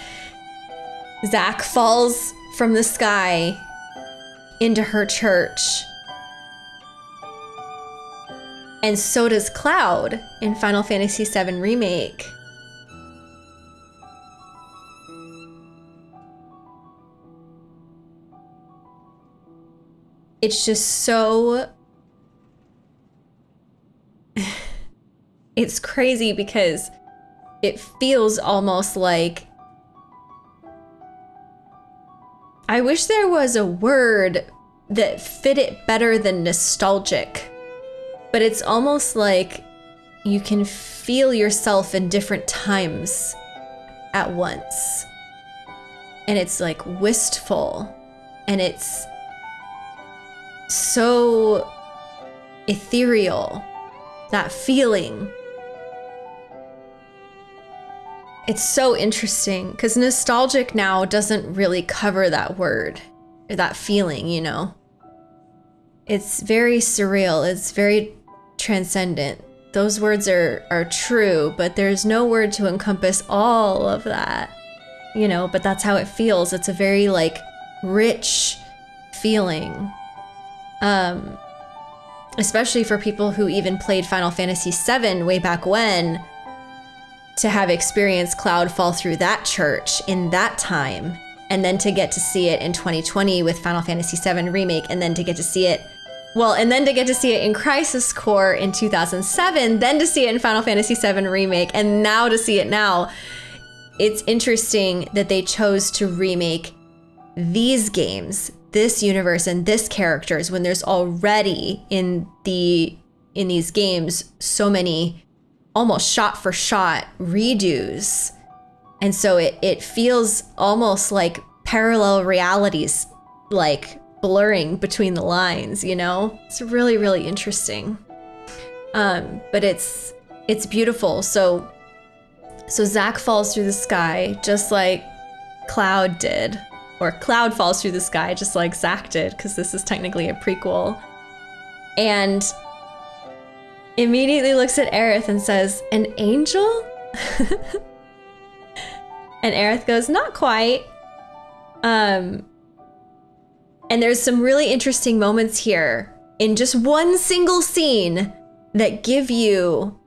S1: Zack falls from the sky into her church. And so does Cloud in Final Fantasy VII Remake. It's just so. it's crazy because it feels almost like I wish there was a word that fit it better than nostalgic. But it's almost like you can feel yourself in different times at once. And it's like wistful. And it's so ethereal. That feeling. It's so interesting because nostalgic now doesn't really cover that word or that feeling, you know? It's very surreal, it's very transcendent. Those words are, are true, but there's no word to encompass all of that, you know? But that's how it feels. It's a very like rich feeling. Um, especially for people who even played Final Fantasy VII way back when to have experienced Cloud fall through that church in that time, and then to get to see it in 2020 with Final Fantasy VII Remake, and then to get to see it, well, and then to get to see it in Crisis Core in 2007, then to see it in Final Fantasy VII Remake, and now to see it now. It's interesting that they chose to remake these games, this universe, and this characters when there's already in the in these games so many almost shot for shot redos. And so it, it feels almost like parallel realities, like blurring between the lines, you know? It's really, really interesting. Um, but it's it's beautiful. So so Zack falls through the sky just like Cloud did. Or Cloud falls through the sky just like Zack did, because this is technically a prequel. And immediately looks at Aerith and says, An angel? and Aerith goes, Not quite. Um, and there's some really interesting moments here in just one single scene that give you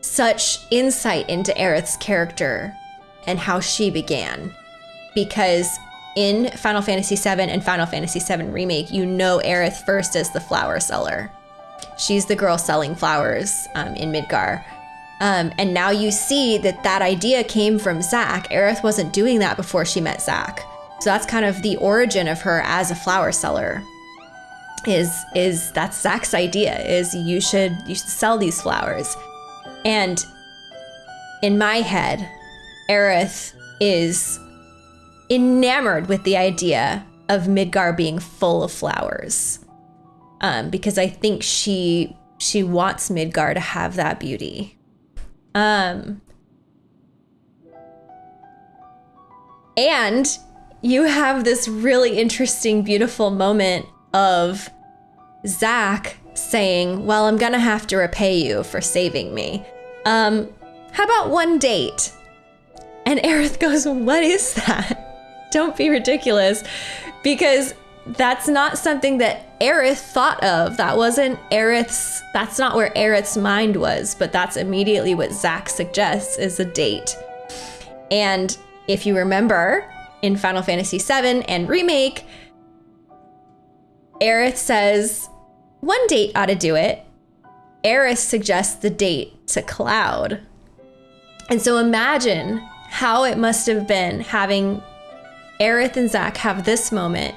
S1: such insight into Aerith's character and how she began. Because in Final Fantasy VII and Final Fantasy VII Remake, you know Aerith first as the flower seller. She's the girl selling flowers um, in Midgar. Um, and now you see that that idea came from Zack. Aerith wasn't doing that before she met Zack. So that's kind of the origin of her as a flower seller. Is is that's Zack's idea? Is you should you should sell these flowers, and in my head, Aerith is enamored with the idea of Midgar being full of flowers um, because I think she she wants Midgar to have that beauty. Um, and you have this really interesting, beautiful moment of Zack saying, "Well, I'm gonna have to repay you for saving me. Um, how about one date?" And Aerith goes, "What is that? Don't be ridiculous," because that's not something that Aerith thought of. That wasn't Aerith's, that's not where Aerith's mind was, but that's immediately what Zack suggests is a date. And if you remember in Final Fantasy VII and Remake, Aerith says, one date ought to do it. Aerith suggests the date to Cloud. And so imagine how it must have been having Aerith and Zack have this moment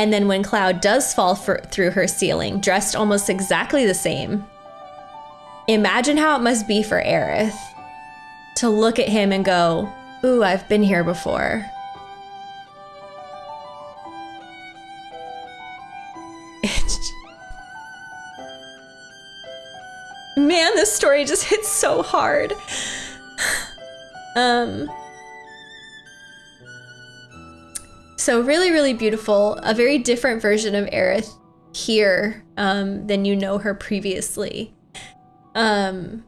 S1: And then when Cloud does fall for, through her ceiling, dressed almost exactly the same, imagine how it must be for Aerith to look at him and go, Ooh, I've been here before. Man, this story just hits so hard. Um, so really, really beautiful. A very different version of Aerith here um, than you know her previously. Um,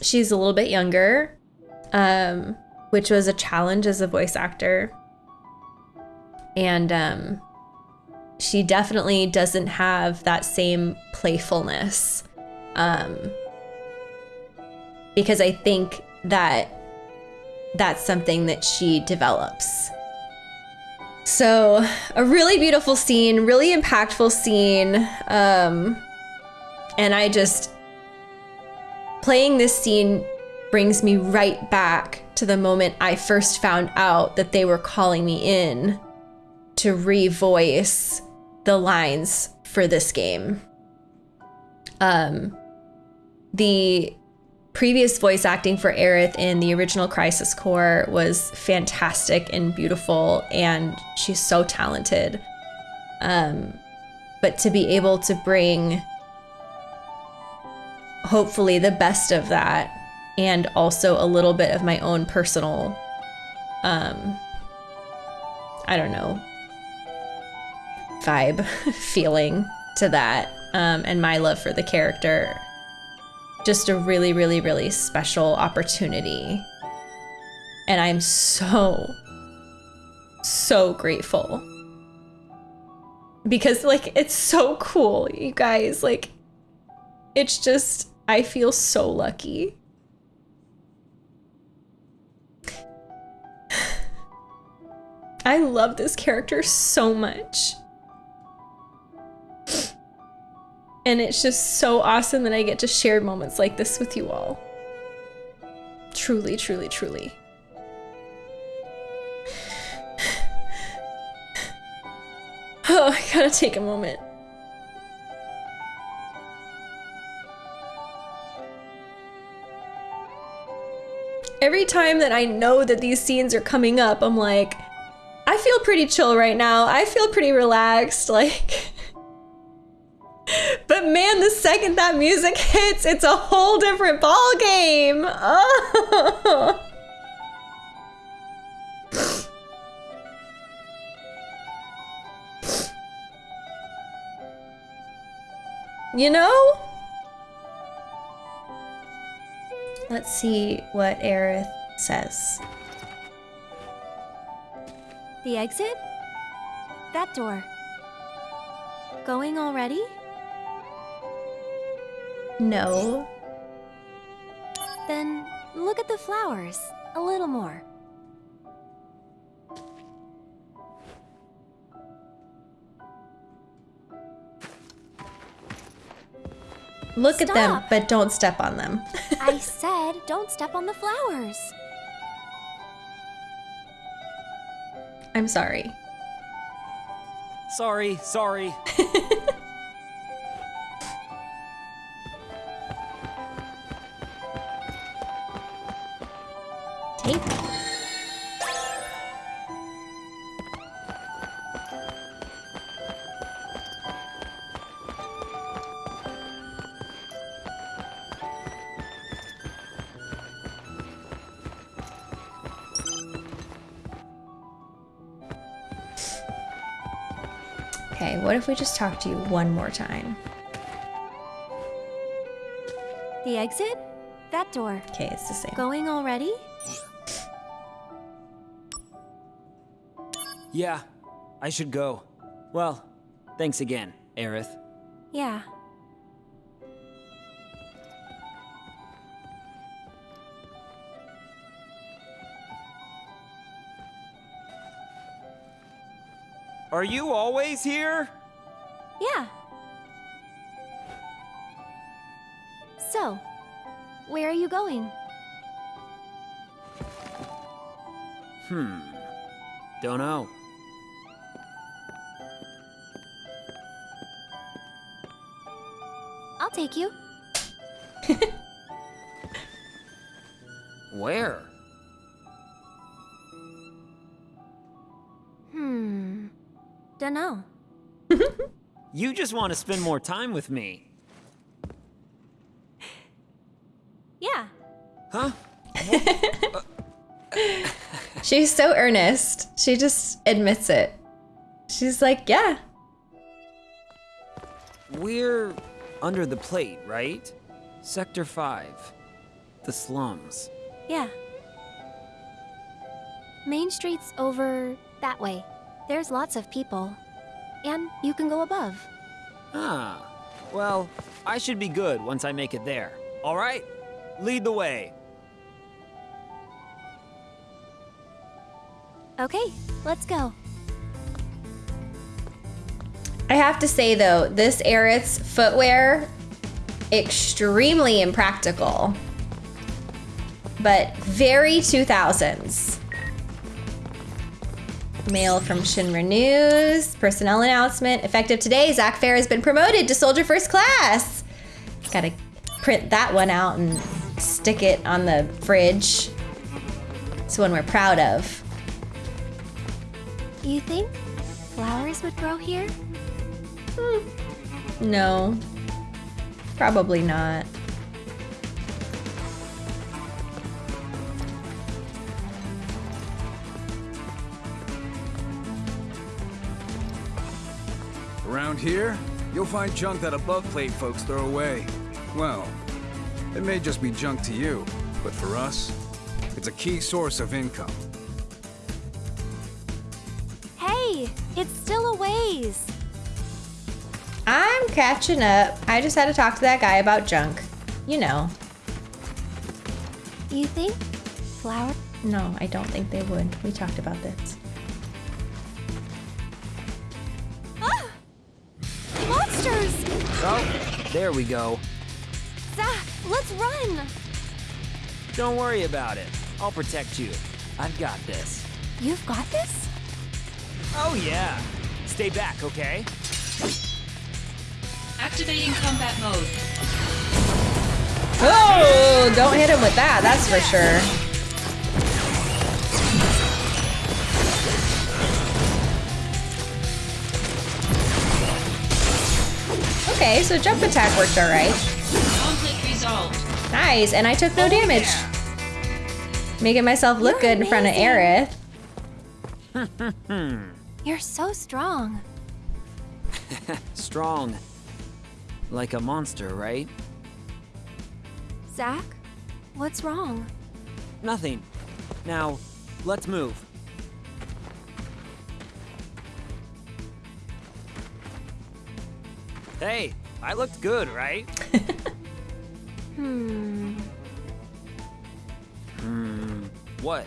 S1: she's a little bit younger, um, which was a challenge as a voice actor. And um, she definitely doesn't have that same playfulness. Um, because I think that that's something that she develops. So, a really beautiful scene, really impactful scene. Um, and I just, playing this scene brings me right back to the moment I first found out that they were calling me in to revoice the lines for this game. Um, the previous voice acting for Aerith in the original Crisis Core was fantastic and beautiful, and she's so talented. Um, but to be able to bring hopefully the best of that and also a little bit of my own personal um I don't know vibe feeling to that um, and my love for the character just a really really really special opportunity. And i'm so so grateful. Because like it's so cool you guys. Like it's just i feel so lucky. I love this character so much And it's just so awesome that I get to share moments like this with you all. Truly, truly, truly. Oh, I gotta take a moment. Every time that I know that these scenes are coming up, I'm like, I feel pretty chill right now. I feel pretty relaxed. Like, but man, the second that music hits, it's a whole different ball game. Oh. You know? Let's see what Aerith says.
S13: The exit? That door. Going already?
S1: No.
S13: Then look at the flowers. A little more.
S1: Look at them, but don't step on them.
S13: I said don't step on the flowers.
S1: I'm sorry.
S3: Sorry, sorry.
S1: Tape. Okay, what if we just talk to you one more time?
S13: The exit? That door.
S1: Okay, it's the same.
S13: Going already?
S3: Yeah, I should go. Well, thanks again, Aerith.
S13: Yeah.
S3: Are you always here?
S13: Yeah. So, where are you going?
S3: Hmm. Don't know.
S13: Take you.
S3: Where?
S13: Hmm. Dunno.
S3: You just want to spend more time with me.
S13: Yeah.
S3: Huh?
S1: She's so earnest. She just admits it. She's like, yeah.
S3: We're under the plate, right? Sector 5. The slums.
S13: Yeah. Main Street's over that way. There's lots of people. And you can go above.
S3: Ah. Well, I should be good once I make it there. All right? Lead the way.
S13: Okay, let's go.
S1: I have to say though, this Aerith's footwear, extremely impractical, but very 2000s. Mail from Shinra News, personnel announcement. Effective today, Zack Fair has been promoted to Soldier First Class. Gotta print that one out and stick it on the fridge. It's one we're proud of.
S13: You think flowers would grow here? Hmm.
S1: No, probably not.
S18: Around here, you'll find junk that above plate folks throw away. Well, it may just be junk to you, but for us, it's a key source of income.
S13: Hey, it's still a ways.
S1: I'm catching up. I just had to talk to that guy about junk. You know.
S13: You think flower?
S1: No, I don't think they would. We talked about this.
S13: Ah! Monsters!
S3: Oh, there we go.
S13: Zack, let's run!
S3: Don't worry about it. I'll protect you. I've got this.
S13: You've got this?
S3: Oh, yeah. Stay back, okay?
S9: Activating combat mode.
S1: Oh, don't hit him with that, that's for sure. Okay, so jump attack worked alright.
S9: Conflict resolved.
S1: Nice, and I took no oh, damage. Making myself look good in front of Aerith.
S13: You're so strong.
S3: Strong. Like a monster, right?
S13: Zack, what's wrong?
S3: Nothing. Now, let's move. Hey, I looked good, right?
S13: Hmm.
S3: Hmm. What?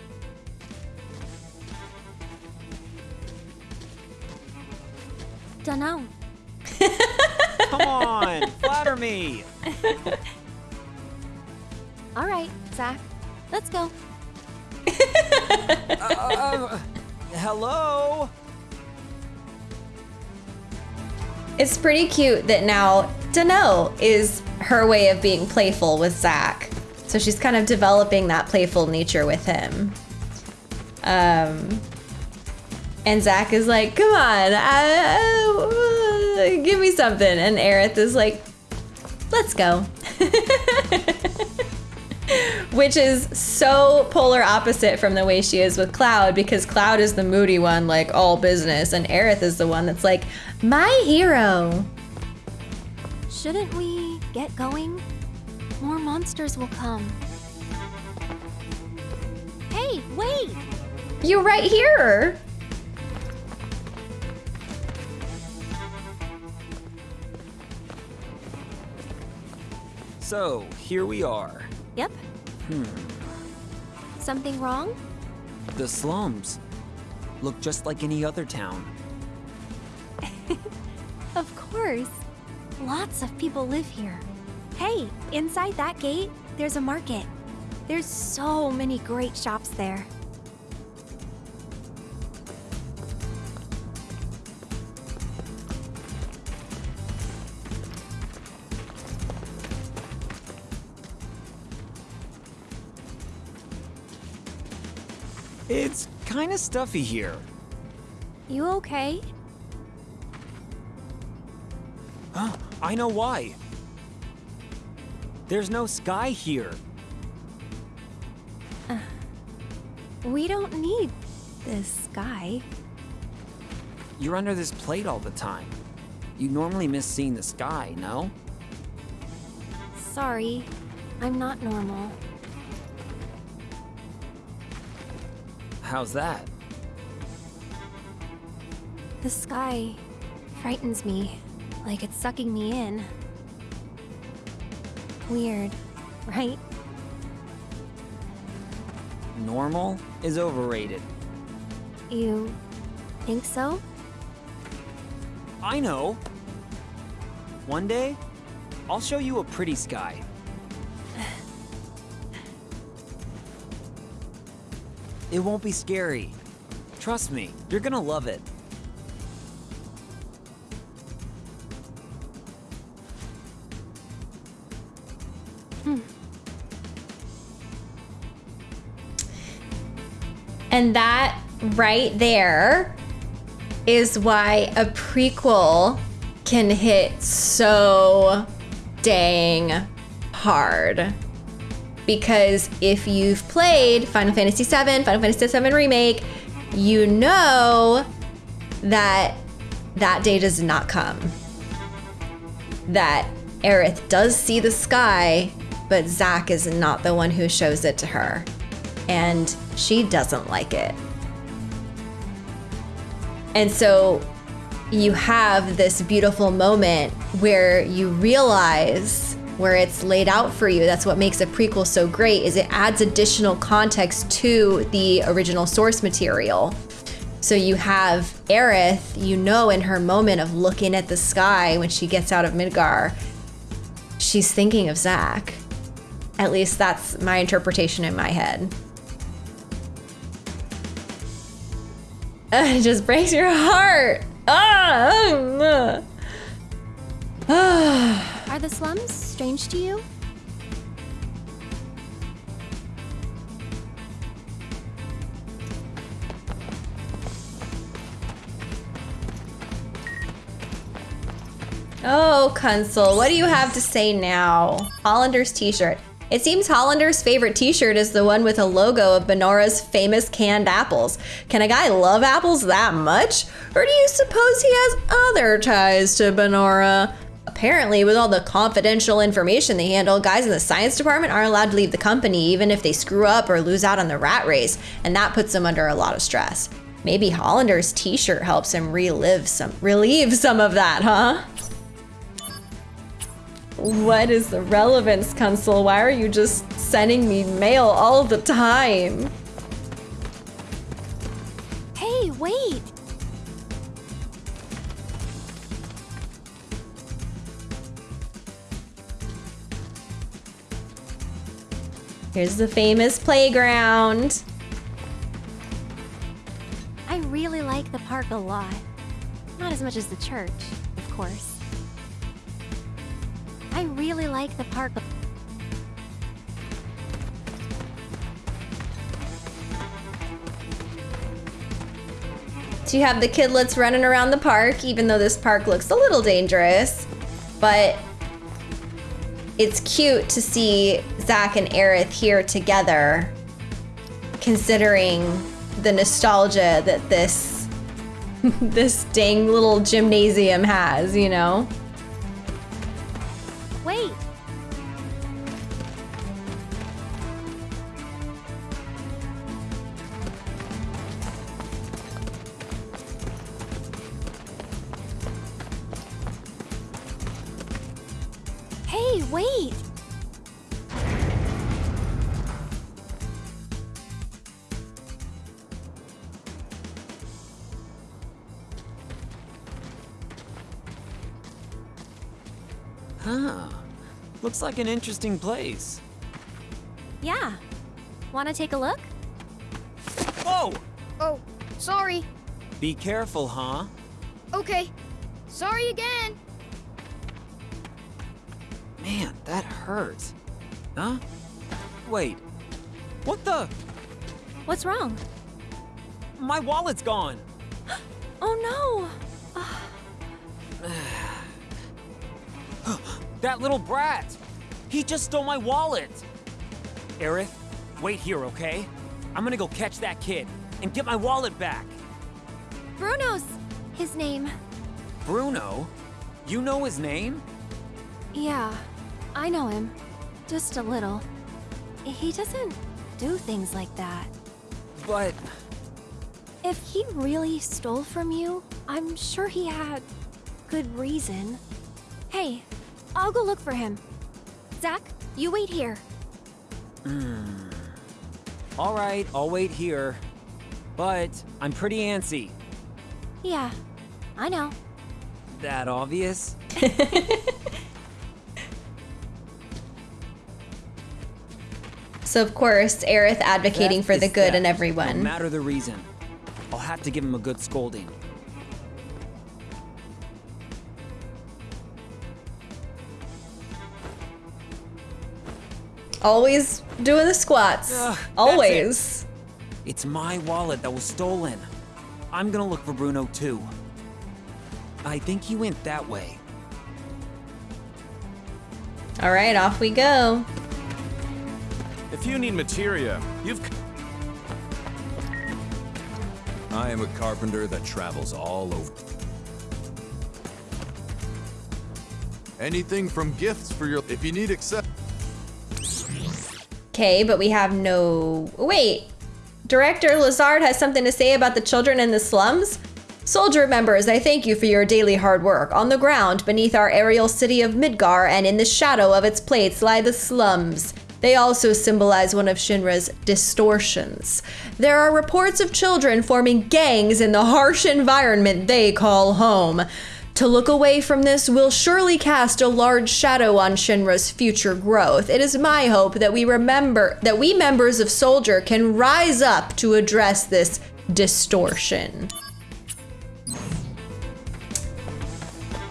S13: Dunno.
S3: Come on, flatter me.
S13: All right, Zack, let's go.
S3: Uh, hello?
S1: It's pretty cute that now Dano is her way of being playful with Zack. So she's kind of developing that playful nature with him. Um, and Zack is like, come on, uh, uh, give me something. And Aerith is like, let's go. Which is so polar opposite from the way she is with Cloud because Cloud is the moody one, like all business, and Aerith is the one that's like, my hero.
S13: Shouldn't we get going? More monsters will come. Hey, wait!
S1: You're right here.
S3: So, here we are.
S13: Yep.
S3: Hmm.
S13: Something wrong?
S3: The slums. Look just like any other town.
S13: Of course. Lots of people live here. Hey, inside that gate, there's a market. There's so many great shops there.
S3: It's kinda stuffy here.
S13: You okay?
S3: Huh? I know why. There's no sky here.
S13: Uh, we don't need this sky.
S3: You're under this plate all the time. You normally miss seeing the sky, no?
S13: Sorry, I'm not normal.
S3: How's that?
S13: The sky frightens me, like it's sucking me in. Weird, right?
S3: Normal is overrated.
S13: You think so?
S3: I know. One day, I'll show you a pretty sky. It won't be scary. Trust me, you're gonna love it. Hmm.
S1: And that right there is why a prequel can hit so dang hard. Because if you've played Final Fantasy VII, Final Fantasy VII Remake, you know that that day does not come. That Aerith does see the sky, but Zack is not the one who shows it to her. And she doesn't like it. And so you have this beautiful moment where you realize where it's laid out for you. That's what makes a prequel so great is it adds additional context to the original source material. So you have Aerith, you know in her moment of looking at the sky when she gets out of Midgar, she's thinking of Zack. At least that's my interpretation in my head. it just breaks your heart. Ah! ah.
S13: Are the slums strange to you?
S1: Oh, Kunsel, what do you have to say now? Hollander's t-shirt. It seems Hollander's favorite t-shirt is the one with a logo of Banora's famous canned apples. Can a guy love apples that much? Or do you suppose he has other ties to Banora? Apparently, with all the confidential information they handle, guys in the science department aren't allowed to leave the company even if they screw up or lose out on the rat race, and that puts them under a lot of stress. Maybe Hollander's t-shirt helps him relive some relieve some of that, huh? What is the relevance, Kunsel? Why are you just sending me mail all the time?
S13: Hey, wait!
S1: Here's the famous playground.
S13: I really like the park a lot. Not as much as the church, of course. I really like the park.
S1: So you have the kidlets running around the park, even though this park looks a little dangerous. But it's cute to see Zack and Aerith here together, considering the nostalgia that this this dang little gymnasium has, you know?
S13: Wait!
S3: Like an interesting place.
S13: Yeah. Wanna take a look?
S3: Whoa!
S12: Oh, sorry.
S3: Be careful, huh?
S12: Okay. Sorry again.
S3: Man, that hurt. Huh? Wait. What the?
S13: What's wrong?
S3: my wallet's gone.
S13: Oh no!
S3: that little brat! He just stole my wallet! Aerith, wait here, okay? I'm gonna go catch that kid and get my wallet back.
S13: Bruno's his name.
S3: Bruno? You know his name?
S13: Yeah, I know him. Just a little. He doesn't do things like that.
S3: But
S13: If he really stole from you, I'm sure he had good reason. Hey, I'll go look for him. Zack, you wait here.
S3: Hmm. All right, I'll wait here. But I'm pretty antsy.
S13: Yeah, I know.
S3: That obvious?
S1: So of course, Aerith advocating
S3: Theft
S1: for the good in everyone.
S3: No matter the reason. I'll have to give him a good scolding.
S1: Always doing the squats.
S3: Ugh, that's
S1: Always.
S3: It's my wallet that was stolen. I'm gonna look for Bruno too. I think he went that way.
S1: All right, off we go.
S19: If you need materia, you've. I am a carpenter that travels all over. Anything from gifts for your. If you need accept.
S1: Okay, but we have no. Wait. Director Lazard has something to say about the children in the slums? Soldier members, I thank you for your daily hard work. On the ground, beneath our aerial city of Midgar, and in the shadow of its plates, lie the slums. They also symbolize one of Shinra's distortions. There are reports of children forming gangs in the harsh environment they call home. To look away from this will surely cast a large shadow on Shinra's future growth. It is my hope that we remember that we members of Soldier can rise up to address this distortion.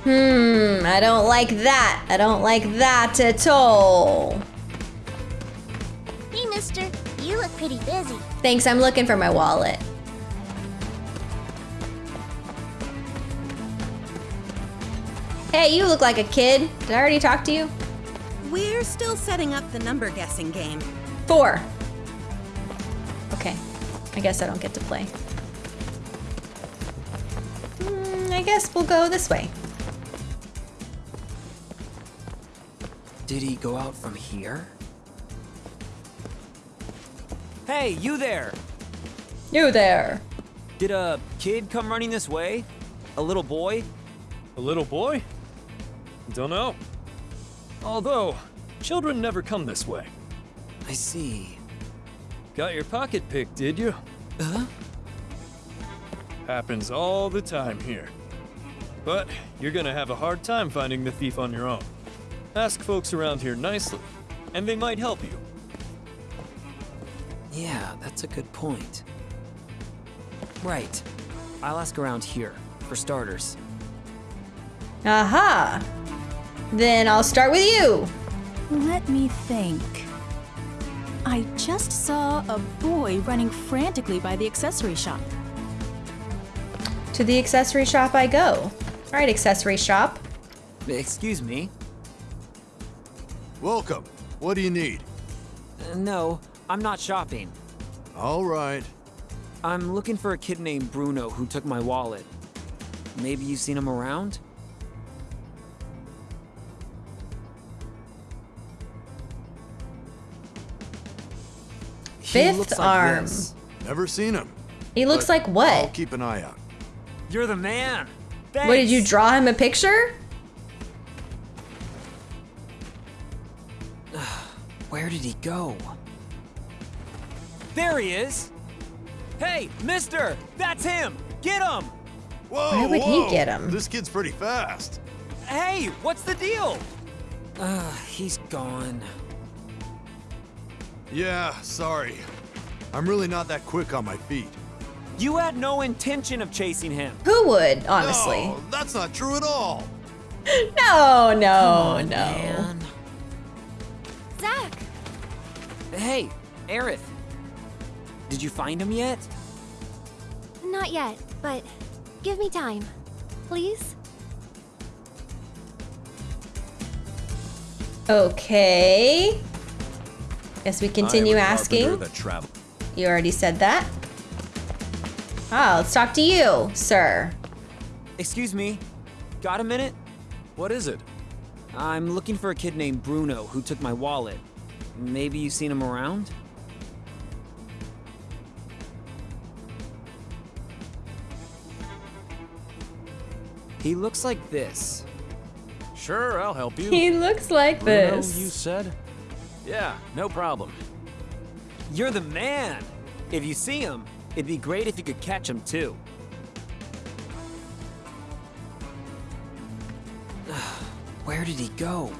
S1: Hmm, I don't like that. I don't like that at all.
S12: Hey, mister. You look pretty busy.
S1: Thanks, I'm looking for my wallet. Hey, you look like a kid. Did I already talk to you?
S20: We're still setting up the number guessing game.
S1: Four. Okay. I guess I don't get to play. Hmm, I guess we'll go this way.
S3: Did he go out from here? Hey, you there!
S1: You there.
S3: Did a kid come running this way? A little boy?
S6: A little boy? Don't know. Although, children never come this way.
S3: I see.
S6: Got your pocket picked, did you?
S3: Huh?
S6: Happens all the time here. But you're gonna have a hard time finding the thief on your own. Ask folks around here nicely, and they might help you.
S3: Yeah, that's a good point. Right. I'll ask around here, for starters.
S1: Aha. Then I'll start with you.
S21: Let me think. I just saw a boy running frantically by the accessory shop.
S1: To the accessory shop I go. All right, accessory shop.
S3: Excuse me.
S19: Welcome. What do you need?
S3: Uh, no, I'm not shopping.
S19: All right.
S3: I'm looking for a kid named Bruno who took my wallet. Maybe you've seen him around?
S1: Fifth
S3: like
S1: arm.
S3: this.
S19: Never seen him.
S1: He looks like what?
S19: I'll keep an eye out.
S3: You're the man.
S1: What did you draw him a picture?
S3: Where did he go? There he is! Hey, mister! That's him! Get him!
S19: Whoa,
S1: Where would he get him?
S19: This kid's pretty fast.
S3: Hey, what's the deal? Uh, he's gone.
S19: Yeah, sorry. I'm really not that quick on my feet.
S3: You had no intention of chasing him.
S1: Who would, honestly?
S19: No, that's not true at all.
S1: No, no,
S3: on,
S1: no.
S3: man.
S13: Zack!
S3: Hey, Aerith. Did you find him yet?
S13: Not yet, but give me time. Please?
S1: Okay. Guess we continue
S14: I am a
S1: asking.
S14: carpenter That travel.
S1: You already said that. Ah, let's talk to you, sir.
S3: Excuse me. Got a minute?
S5: What is it?
S3: I'm looking for a kid named Bruno who took my wallet. Maybe you've seen him around? He looks like this.
S5: Sure, I'll help you.
S1: He looks like
S5: Bruno,
S1: this.
S5: you said? Yeah, no problem.
S3: You're the man! If you see him, it'd be great if you could catch him too. Where did he go?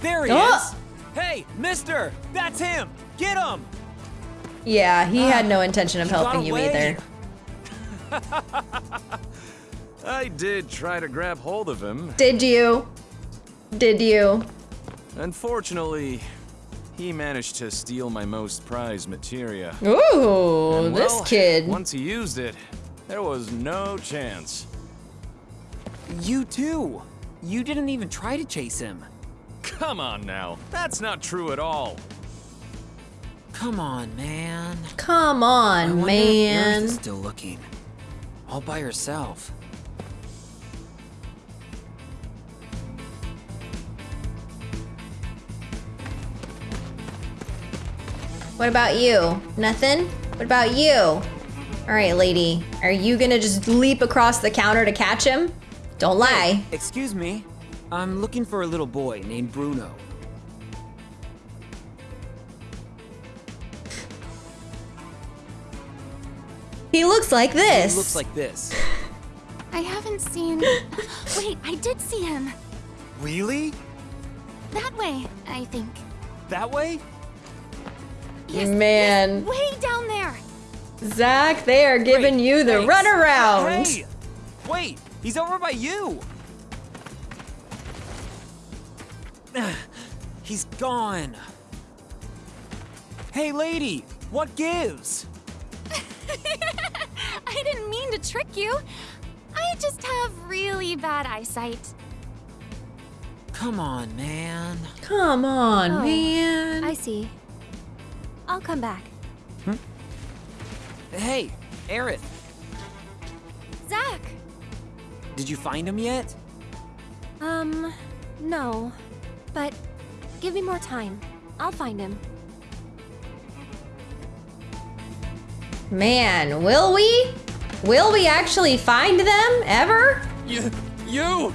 S3: There he
S1: Oh!
S3: is! Hey, mister! That's him! Get him!
S1: Yeah, he had ah, no intention of helping you either.
S5: I did try to grab hold of him.
S1: Did you? Did you?
S5: Unfortunately, he managed to steal my most prized materia.
S1: Ooh,
S5: And,
S1: this kid.
S5: Once he used it, there was no chance.
S3: You too! You didn't even try to chase him.
S5: Come on now, that's not true at all.
S3: Come on, man.
S1: Come on,
S3: wonder if Aerith
S1: man.
S3: is still looking. All by herself.
S1: What about you? Nothing? What about you? All right, lady. Are you gonna just leap across the counter to catch him? Don't lie.
S3: Excuse me. I'm looking for a little boy named Bruno.
S1: He looks like this.
S3: He looks like this.
S13: I haven't seen. Wait, I did see him.
S3: Really?
S13: That way, I think.
S3: That way?
S1: Man.
S13: Way down there.
S1: Zack, they are giving you the runaround.
S3: Hey! Wait! He's over by you! He's gone. Hey, lady! What gives?
S13: I didn't mean to trick you. I just have really bad eyesight.
S3: Come on, man.
S1: Come on,
S13: Oh,
S1: man.
S13: I see. I'll come back.
S3: Hey, Aerith,
S13: Zack!
S3: did you find him yet?
S13: Um, no. But give me more time. I'll find him.
S1: Man, will we? Will we actually find them ever?
S10: You, you!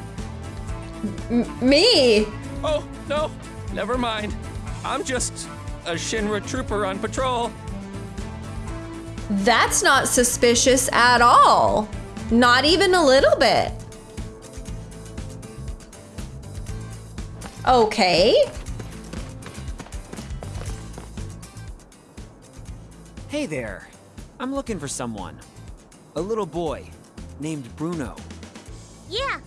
S1: M- me?
S10: Oh, no, never mind. I'm just a Shinra trooper on patrol.
S1: That's not suspicious at all. Not even a little bit. Okay.
S3: Hey there. I'm looking for someone. A little boy named Bruno.
S12: Yeah,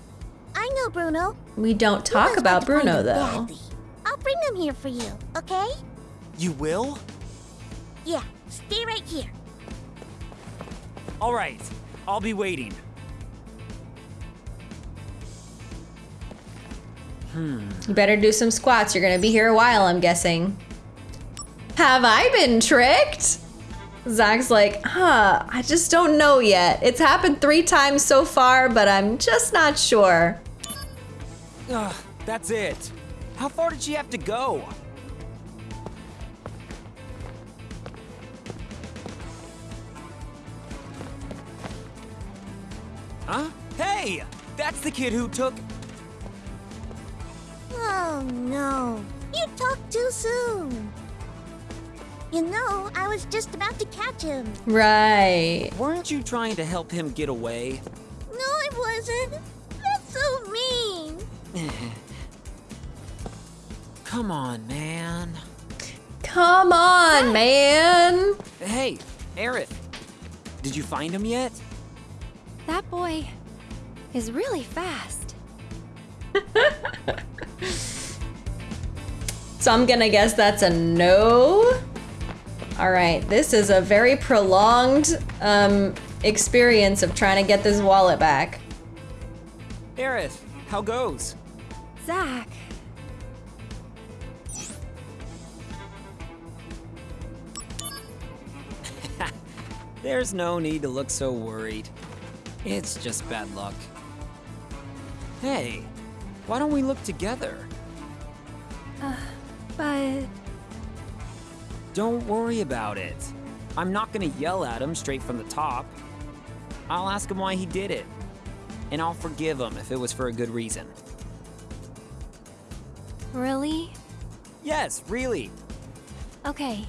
S12: I know Bruno.
S1: We don't talk about Bruno though.
S12: I'll bring him here for you, okay?
S3: You will?
S12: Yeah, stay right here.
S3: All right. I'll be waiting. Hmm.
S1: You better do some squats. You're gonna be here a while, I'm guessing. Have I been tricked? Zack's like, huh, I just don't know yet. It's happened three times so far, but I'm just not sure.
S3: Ugh, that's it. How far did she have to go? Huh? Hey! That's the kid who took.
S12: Oh no, you talked too soon. You know, I was just about to catch him.
S1: Right.
S3: Weren't you trying to help him get away?
S12: No, I wasn't. That's so mean.
S3: Come on, man.
S1: Come on, man.
S3: Hey, Aerith. Did you find him yet?
S13: That boy is really fast.
S1: So I'm gonna guess that's a no. All right, this is a very prolonged um, experience of trying to get this wallet back.
S3: Aerith, how goes?
S13: Zack.
S3: There's no need to look so worried. It's just bad luck. Hey, why don't we look together?
S13: Uh, but
S3: Don't worry about it. I'm not gonna yell at him straight from the top. I'll ask him why he did it. And I'll forgive him if it was for a good reason.
S13: really?
S3: Yes, really.
S13: Okay,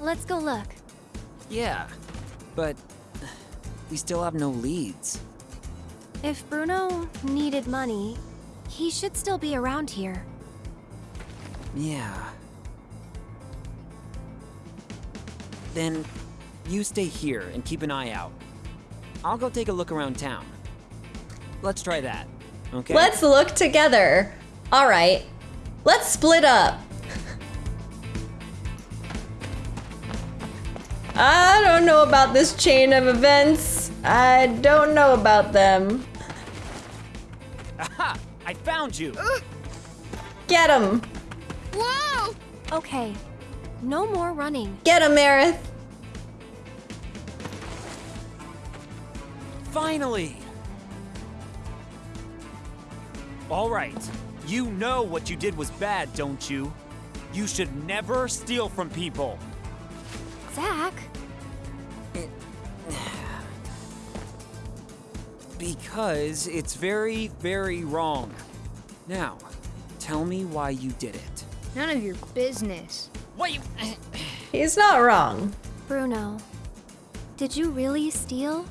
S13: let's go look.
S3: Yeah. But we still have no leads.
S13: If Bruno needed money, he should still be around here.
S3: Yeah. Then you stay here and keep an eye out. I'll go take a look around town. Let's try that. Okay?
S1: Let's look together. All right, let's split up. I don't know about this chain of events. I don't know about them.
S3: Aha! I found you!
S1: Get him.
S13: Whoa! Okay, no more running.
S1: Get him, Aerith.
S3: Finally! All right. You know what you did was bad, don't you? You should never steal from people.
S13: Zack?
S3: Because it's very, very wrong. Now, tell me why you did it.
S22: None of your business.
S3: What you...
S1: He's not wrong.
S13: Bruno, did you really steal?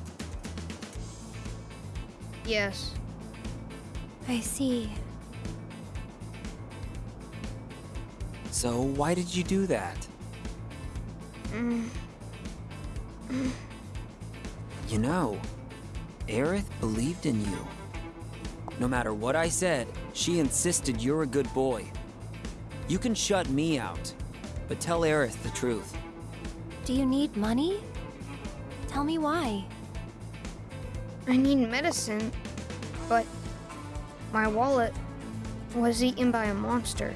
S22: Yes.
S13: I see.
S3: So why did you do that?
S22: Mm.
S3: You know, Aerith believed in you. No matter what I said, she insisted you're a good boy. You can shut me out, but tell Aerith the truth.
S13: Do you need money? Tell me why.
S22: I need medicine, but my wallet was eaten by a monster.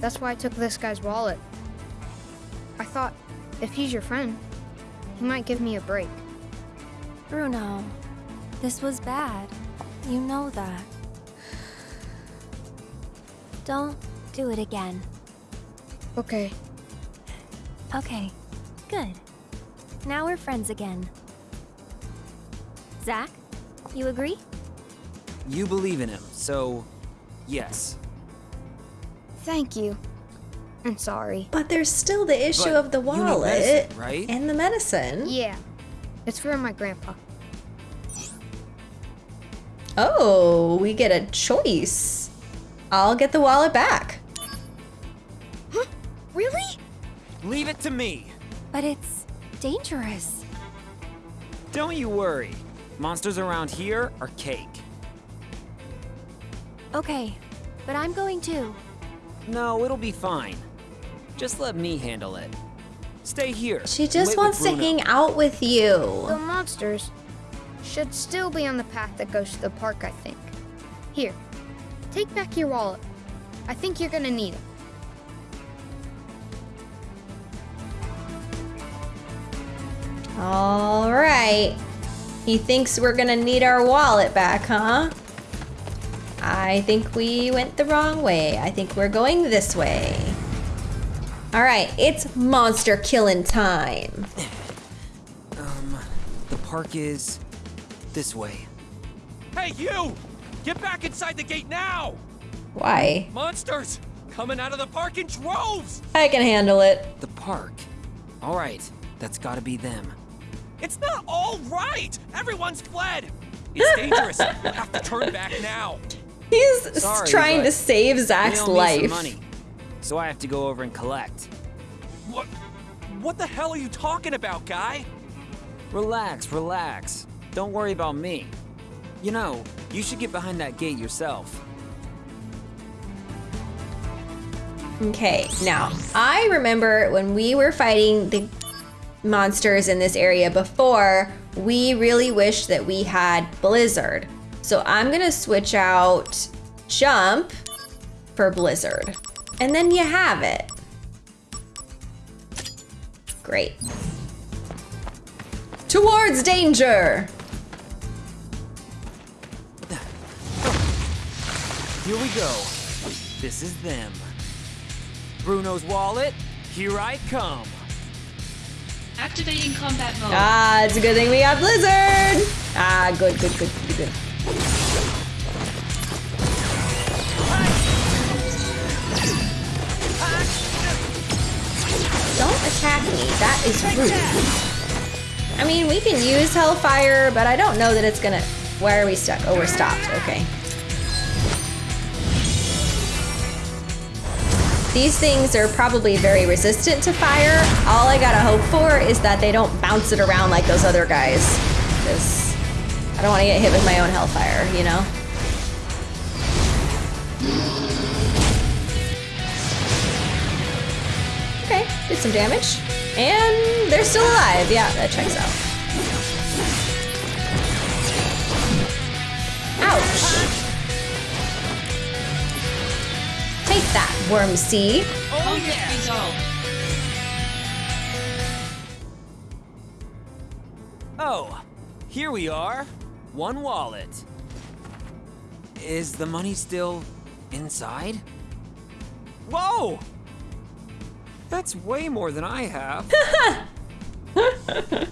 S22: That's why I took this guy's wallet. I thought, if he's your friend, he might give me a break.
S13: Bruno, this was bad. You know that. Don't do it again.
S22: Okay.
S13: Okay, good. Now we're friends again. Zack, you agree?
S3: You believe in him, so yes.
S22: Thank you. I'm sorry.
S1: But there's still the issue
S3: But
S1: of the wallet
S3: medicine, right?
S1: and the medicine.
S22: Yeah. It's for my grandpa.
S1: Oh, we get a choice. I'll get the wallet back.
S22: Really?
S3: Leave it to me.
S13: But it's dangerous.
S3: Don't you worry. Monsters around here are cake.
S13: Okay, but I'm going too.
S3: No, it'll be fine. Just let me handle it. Stay here.
S1: She just
S3: Wait
S1: wants to hang out with you.
S22: The monsters should still be on the path that goes to the park, I think. Here, take back your wallet. I think you're gonna need it.
S1: All right. He thinks we're gonna need our wallet back, huh? I think we went the wrong way. I think we're going this way. All right, it's monster killing time.
S3: Um, the park is this way.
S23: Hey, you! Get back inside the gate now!
S1: Why?
S23: Monsters! Coming out of the park in droves!
S1: I can handle it.
S3: The park. All right, that's got to be them.
S23: It's not all right! Everyone's fled! It's dangerous. You'll have to turn back now.
S1: He's
S3: Sorry,
S1: trying to save
S3: we
S1: Zack's
S3: all need
S1: life.
S3: Money, so I have to go over and collect.
S23: What? What the hell are you talking about, guy?
S3: Relax, relax. Don't worry about me. You know, you should get behind that gate yourself.
S1: Okay, now I remember when we were fighting the monsters in this area before, we really wished that we had Blizzard. So I'm gonna switch out Jump for Blizzard. And then you have it. Great. Towards danger!
S3: Here we go. This is them. Bruno's wallet, here I come.
S9: Activating combat mode.
S1: Ah, it's a good thing we got Blizzard! Ah, good, good, good, good, good. Don't attack me, that is rude. I mean, we can use Hellfire, but I don't know that it's gonna... Why are we stuck? Oh, we're stopped, okay. These things are probably very resistant to fire. All I gotta hope for is that they don't bounce it around like those other guys. Because I don't want to get hit with my own hellfire, you know? Did some damage. And they're still alive. Yeah, that checks out. Ouch. Take that, Worm C.
S9: Conflict resolved.
S3: Oh, here we are. One wallet. Is the money still inside? Whoa! That's way more than I have.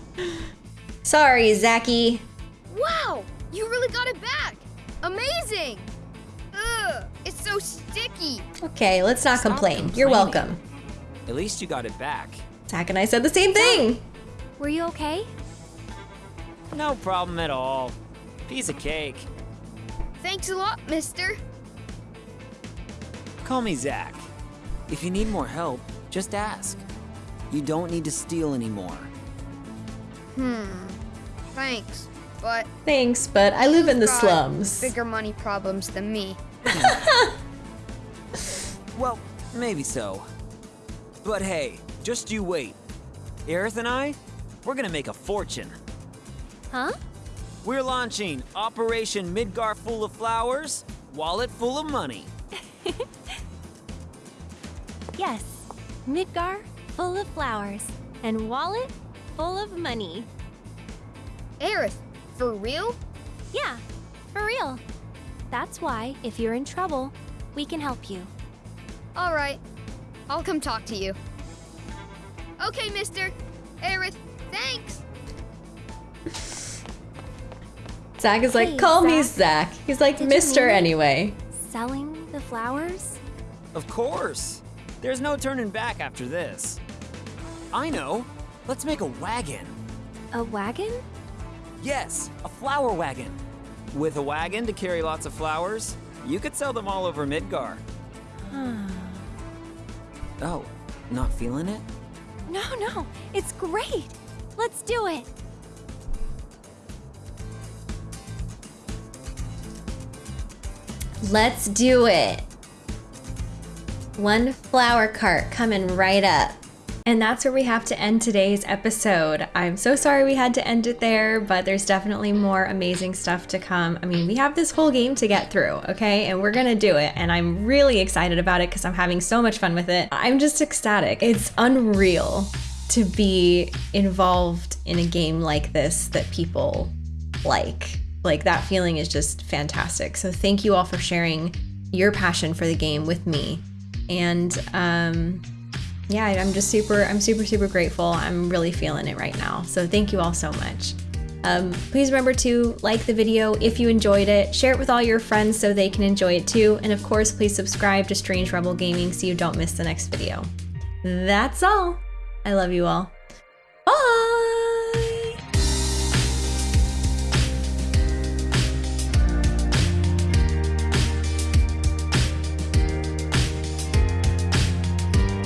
S1: Sorry, Zacky.
S22: Wow! You really got it back! Amazing! Ugh, it's so sticky.
S1: Okay, let's not complain. You're welcome.
S3: At least you got it back.
S1: Zack and I said the same thing.
S13: Were you okay?
S3: No problem at all. Piece of cake.
S22: Thanks a lot, mister.
S3: Call me Zack. If you need more help, just ask. You don't need to steal anymore.
S22: Hmm. Thanks, but
S1: Thanks, but I live in the slums.
S22: Bigger money problems than me.
S3: Well, maybe so. But hey, just you wait. Aerith and I, we're gonna make a fortune.
S13: Huh?
S3: We're launching Operation Midgar Full of Flowers, Wallet Full of Money.
S13: Yes. Midgar, full of flowers. And wallet, full of money.
S22: Aerith, for real?
S13: Yeah, for real. That's why, if you're in trouble, we can help you.
S22: All right. I'll come talk to you. Okay, mister. Aerith, thanks.
S1: Zack is like,
S13: Hey,
S1: call me
S13: Zack.
S1: Zack. He's like,
S13: Did
S1: Mister anyway.
S13: Selling the flowers?
S3: Of course. There's no turning back after this. I know. Let's make a wagon.
S13: A wagon?
S3: Yes, a flower wagon. With a wagon to carry lots of flowers, you could sell them all over Midgar. Oh, not feeling it?
S13: No, no, it's great. Let's do it.
S1: Let's do it. One flower cart coming right up. And that's where we have to end today's episode. I'm so sorry we had to end it there, but there's definitely more amazing stuff to come. I mean, we have this whole game to get through, okay? And we're gonna do it. And I'm really excited about it because I'm having so much fun with it. I'm just ecstatic. It's unreal to be involved in a game like this that people like. Like, that feeling is just fantastic. So, thank you all for sharing your passion for the game with me. And, um, yeah, I'm just super, I'm super, super grateful. I'm really feeling it right now. So thank you all so much. Um, please remember to like the video if you enjoyed it, share it with all your friends so they can enjoy it too, and of course, please subscribe to Strange Rebel Gaming so you don't miss the next video. That's all. I love you all.